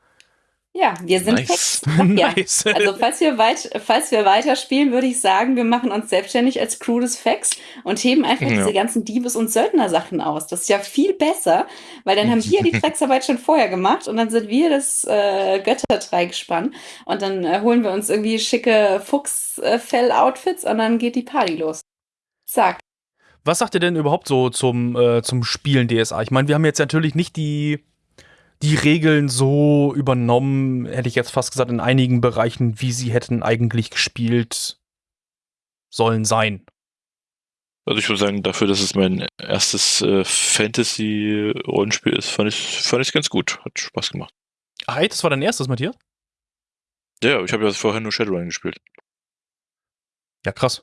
Ja, wir sind Nice. Nice. Also falls wir, weit, falls wir weiterspielen, würde ich sagen, wir machen uns selbstständig als Crew des Fex und heben einfach Ja. diese ganzen Diebes- und Söldner-Sachen aus. Das ist ja viel besser, weil dann haben wir die Drecksarbeit schon vorher gemacht und dann sind wir das äh, Götterdreigespann und dann äh, holen wir uns irgendwie schicke Fuchsfell-Outfits und dann geht die Party los. Zack. Was sagt ihr denn überhaupt so zum, äh, zum Spielen DSA? Ich meine, wir haben jetzt natürlich nicht die, die Regeln so übernommen, hätte ich jetzt fast gesagt, in einigen Bereichen, wie sie hätten eigentlich gespielt sollen sein. Also ich würde sagen, dafür, dass es mein erstes äh, Fantasy-Rollenspiel ist, fand ich fand ich ganz gut. Hat Spaß gemacht. Ah, ey, das war dein erstes, Matthias? Ja, ich habe ja vorher nur Shadowrun gespielt. Ja, krass.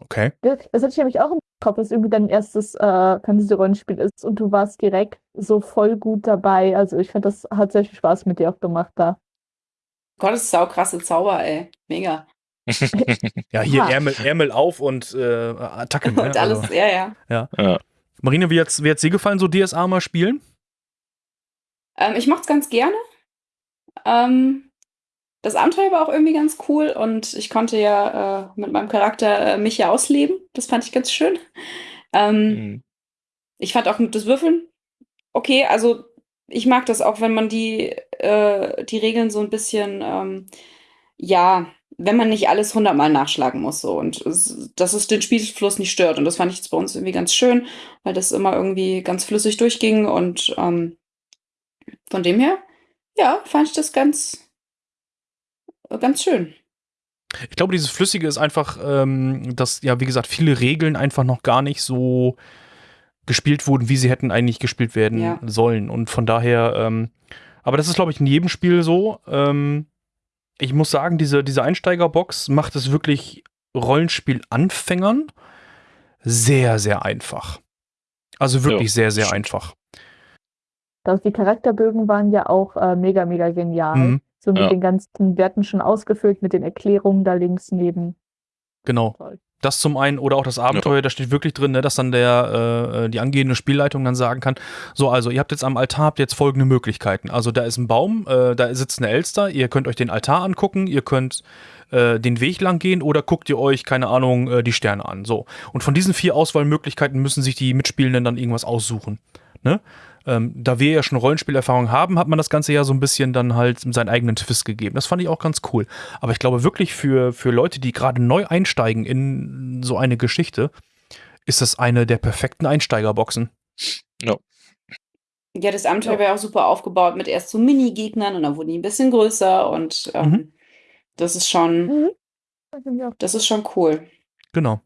Okay. Das hatte ich nämlich auch im Kopf, dass irgendwie dein erstes äh, Fantasy-Rollenspiel ist und du warst direkt so voll gut dabei. Also ich fand, das hat sehr viel Spaß mit dir auch gemacht da. Gott, das ist saukrasse Zauber, ey. Mega. Ja, hier Ah. Ärmel, Ärmel auf und äh, Attacke. Ne? Und alles, Also, ja, ja. Marina, wie hat's, wie hat's dir gefallen, so DSA mal spielen? Ähm, ich mochte es ganz gerne. Ähm, das Abenteuer war auch irgendwie ganz cool und ich konnte ja äh, mit meinem Charakter äh, mich ja ausleben. Das fand ich ganz schön. Ähm, Mhm. ich fand auch das Würfeln okay. Also ich mag das auch, wenn man die, äh, die Regeln so ein bisschen, ähm, ja, wenn man nicht alles hundertmal nachschlagen muss so und dass es den Spielfluss nicht stört. Und das fand ich jetzt bei uns irgendwie ganz schön, weil das immer irgendwie ganz flüssig durchging und ähm, von dem her, ja, fand ich das ganz, ganz schön. Ich glaube, dieses Flüssige ist einfach, ähm, dass, ja, wie gesagt, viele Regeln einfach noch gar nicht so gespielt wurden, wie sie hätten eigentlich gespielt werden Ja. sollen. Und von daher, ähm, aber das ist, glaube ich, in jedem Spiel so. Ähm, ich muss sagen, diese, diese Einsteigerbox macht es wirklich Rollenspiel-Anfängern sehr, sehr einfach. Also wirklich sehr, sehr stimmt. einfach. Das, die Charakterbögen waren ja auch äh, mega, mega genial. Mhm, So mit Ja. den ganzen Werten schon ausgefüllt, mit den Erklärungen da links neben. genau. Toll. Das zum einen oder auch das Abenteuer, da steht wirklich drin, ne, dass dann der äh, die angehende Spielleitung dann sagen kann, so also ihr habt jetzt am Altar habt jetzt folgende Möglichkeiten. Also da ist ein Baum, äh, da sitzt eine Elster, ihr könnt euch den Altar angucken, ihr könnt äh, den Weg lang gehen oder guckt ihr euch keine Ahnung äh, die Sterne an. So und von diesen vier Auswahlmöglichkeiten müssen sich die Mitspielenden dann irgendwas aussuchen. Ne? Ähm, da wir ja schon Rollenspielerfahrung haben, hat man das Ganze ja so ein bisschen dann halt seinen eigenen Twist gegeben. Das fand ich auch ganz cool. Aber ich glaube wirklich für, für Leute, die gerade neu einsteigen in so eine Geschichte, ist das eine der perfekten Einsteigerboxen. Ja, das Abenteuer Ja. war ja auch super aufgebaut mit erst so Mini-Gegnern und dann wurden die ein bisschen größer und ähm, Mhm. das ist schon, Mhm. Das ist schon cool. Genau.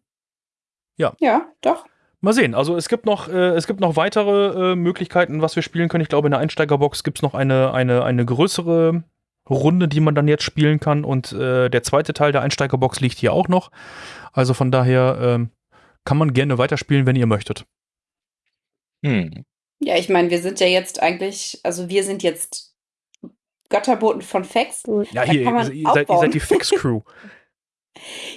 Ja, doch. Mal sehen. Also es gibt noch, äh, es gibt noch weitere äh, Möglichkeiten, was wir spielen können. Ich glaube, in der Einsteigerbox gibt es noch eine, eine, eine größere Runde, die man dann jetzt spielen kann. Und äh, der zweite Teil der Einsteigerbox liegt hier auch noch. Also von daher ähm, kann man gerne weiterspielen, wenn ihr möchtet. Hm. Ja, ich meine, wir sind ja jetzt eigentlich, also wir sind jetzt Götterboten von Fex. gut. Ja, Da hier, ihr, seid, ihr seid die Fix-Crew.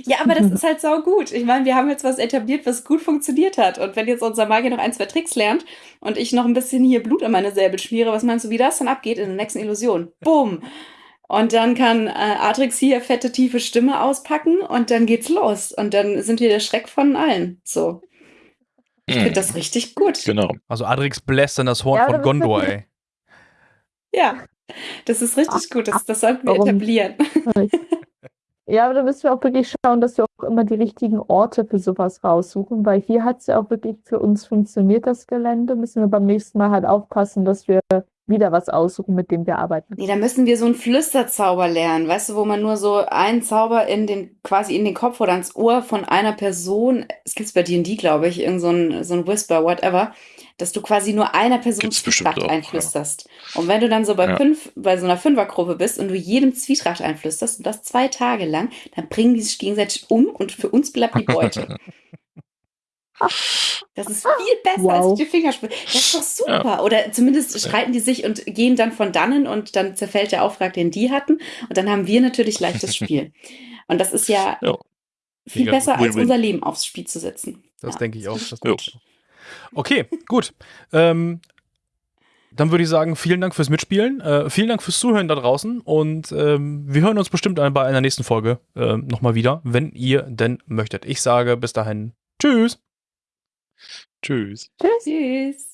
Ja, aber das ist halt sau gut. Ich meine, wir haben jetzt was etabliert, was gut funktioniert hat. Und wenn jetzt unser Magier noch ein, zwei Tricks lernt und ich noch ein bisschen hier Blut an meine Säbel schmiere, was meinst du, wie das dann abgeht in der nächsten Illusion? Bumm! Und dann kann äh, Atrix hier fette, tiefe Stimme auspacken und dann geht's los. Und dann sind wir der Schreck von allen. So. Ich finde Hm. das richtig gut. Genau. Also Adrix bläst dann das Horn Ja, von Gondor, ey. Ja. Das ist richtig gut. Das, das sollten wir Warum? etablieren. Ja, aber da müssen wir auch wirklich schauen, dass wir auch immer die richtigen Orte für sowas raussuchen, weil hier hat es ja auch wirklich für uns funktioniert, das Gelände. Müssen wir beim nächsten Mal halt aufpassen, dass wir wieder was aussuchen, mit dem wir arbeiten. Nee, da müssen wir so einen Flüsterzauber lernen, weißt du, wo man nur so einen Zauber in den, quasi in den Kopf oder ans Ohr von einer Person, es gibt's bei D&D, glaube ich, irgend so ein, so ein Whisper, whatever, dass du quasi nur einer Person Gibt's Zwietracht auch, ja. einflüsterst. Und wenn du dann so bei Ja. fünf, bei so einer Fünfergruppe bist und du jedem Zwietracht einflüsterst und das zwei Tage lang, dann bringen die sich gegenseitig um und für uns bleibt die Beute. Das ist viel besser Wow. als die Fingerspitze. Das ist doch super. Oder zumindest streiten die sich und gehen dann von dannen und dann zerfällt der Auftrag, den die hatten. Und dann haben wir natürlich leichtes Spiel. Und das ist ja Ja. viel Mega besser, als unser Leben aufs Spiel zu setzen. Das Ja, denke ich auch. ist Das Okay, gut. Ähm, dann würde ich sagen, vielen Dank fürs Mitspielen. Äh, vielen Dank fürs Zuhören da draußen. Und ähm, wir hören uns bestimmt bei einer nächsten Folge äh, nochmal wieder, wenn ihr denn möchtet. Ich sage bis dahin Tschüss. Tschüss. Tschüss. Tschüss.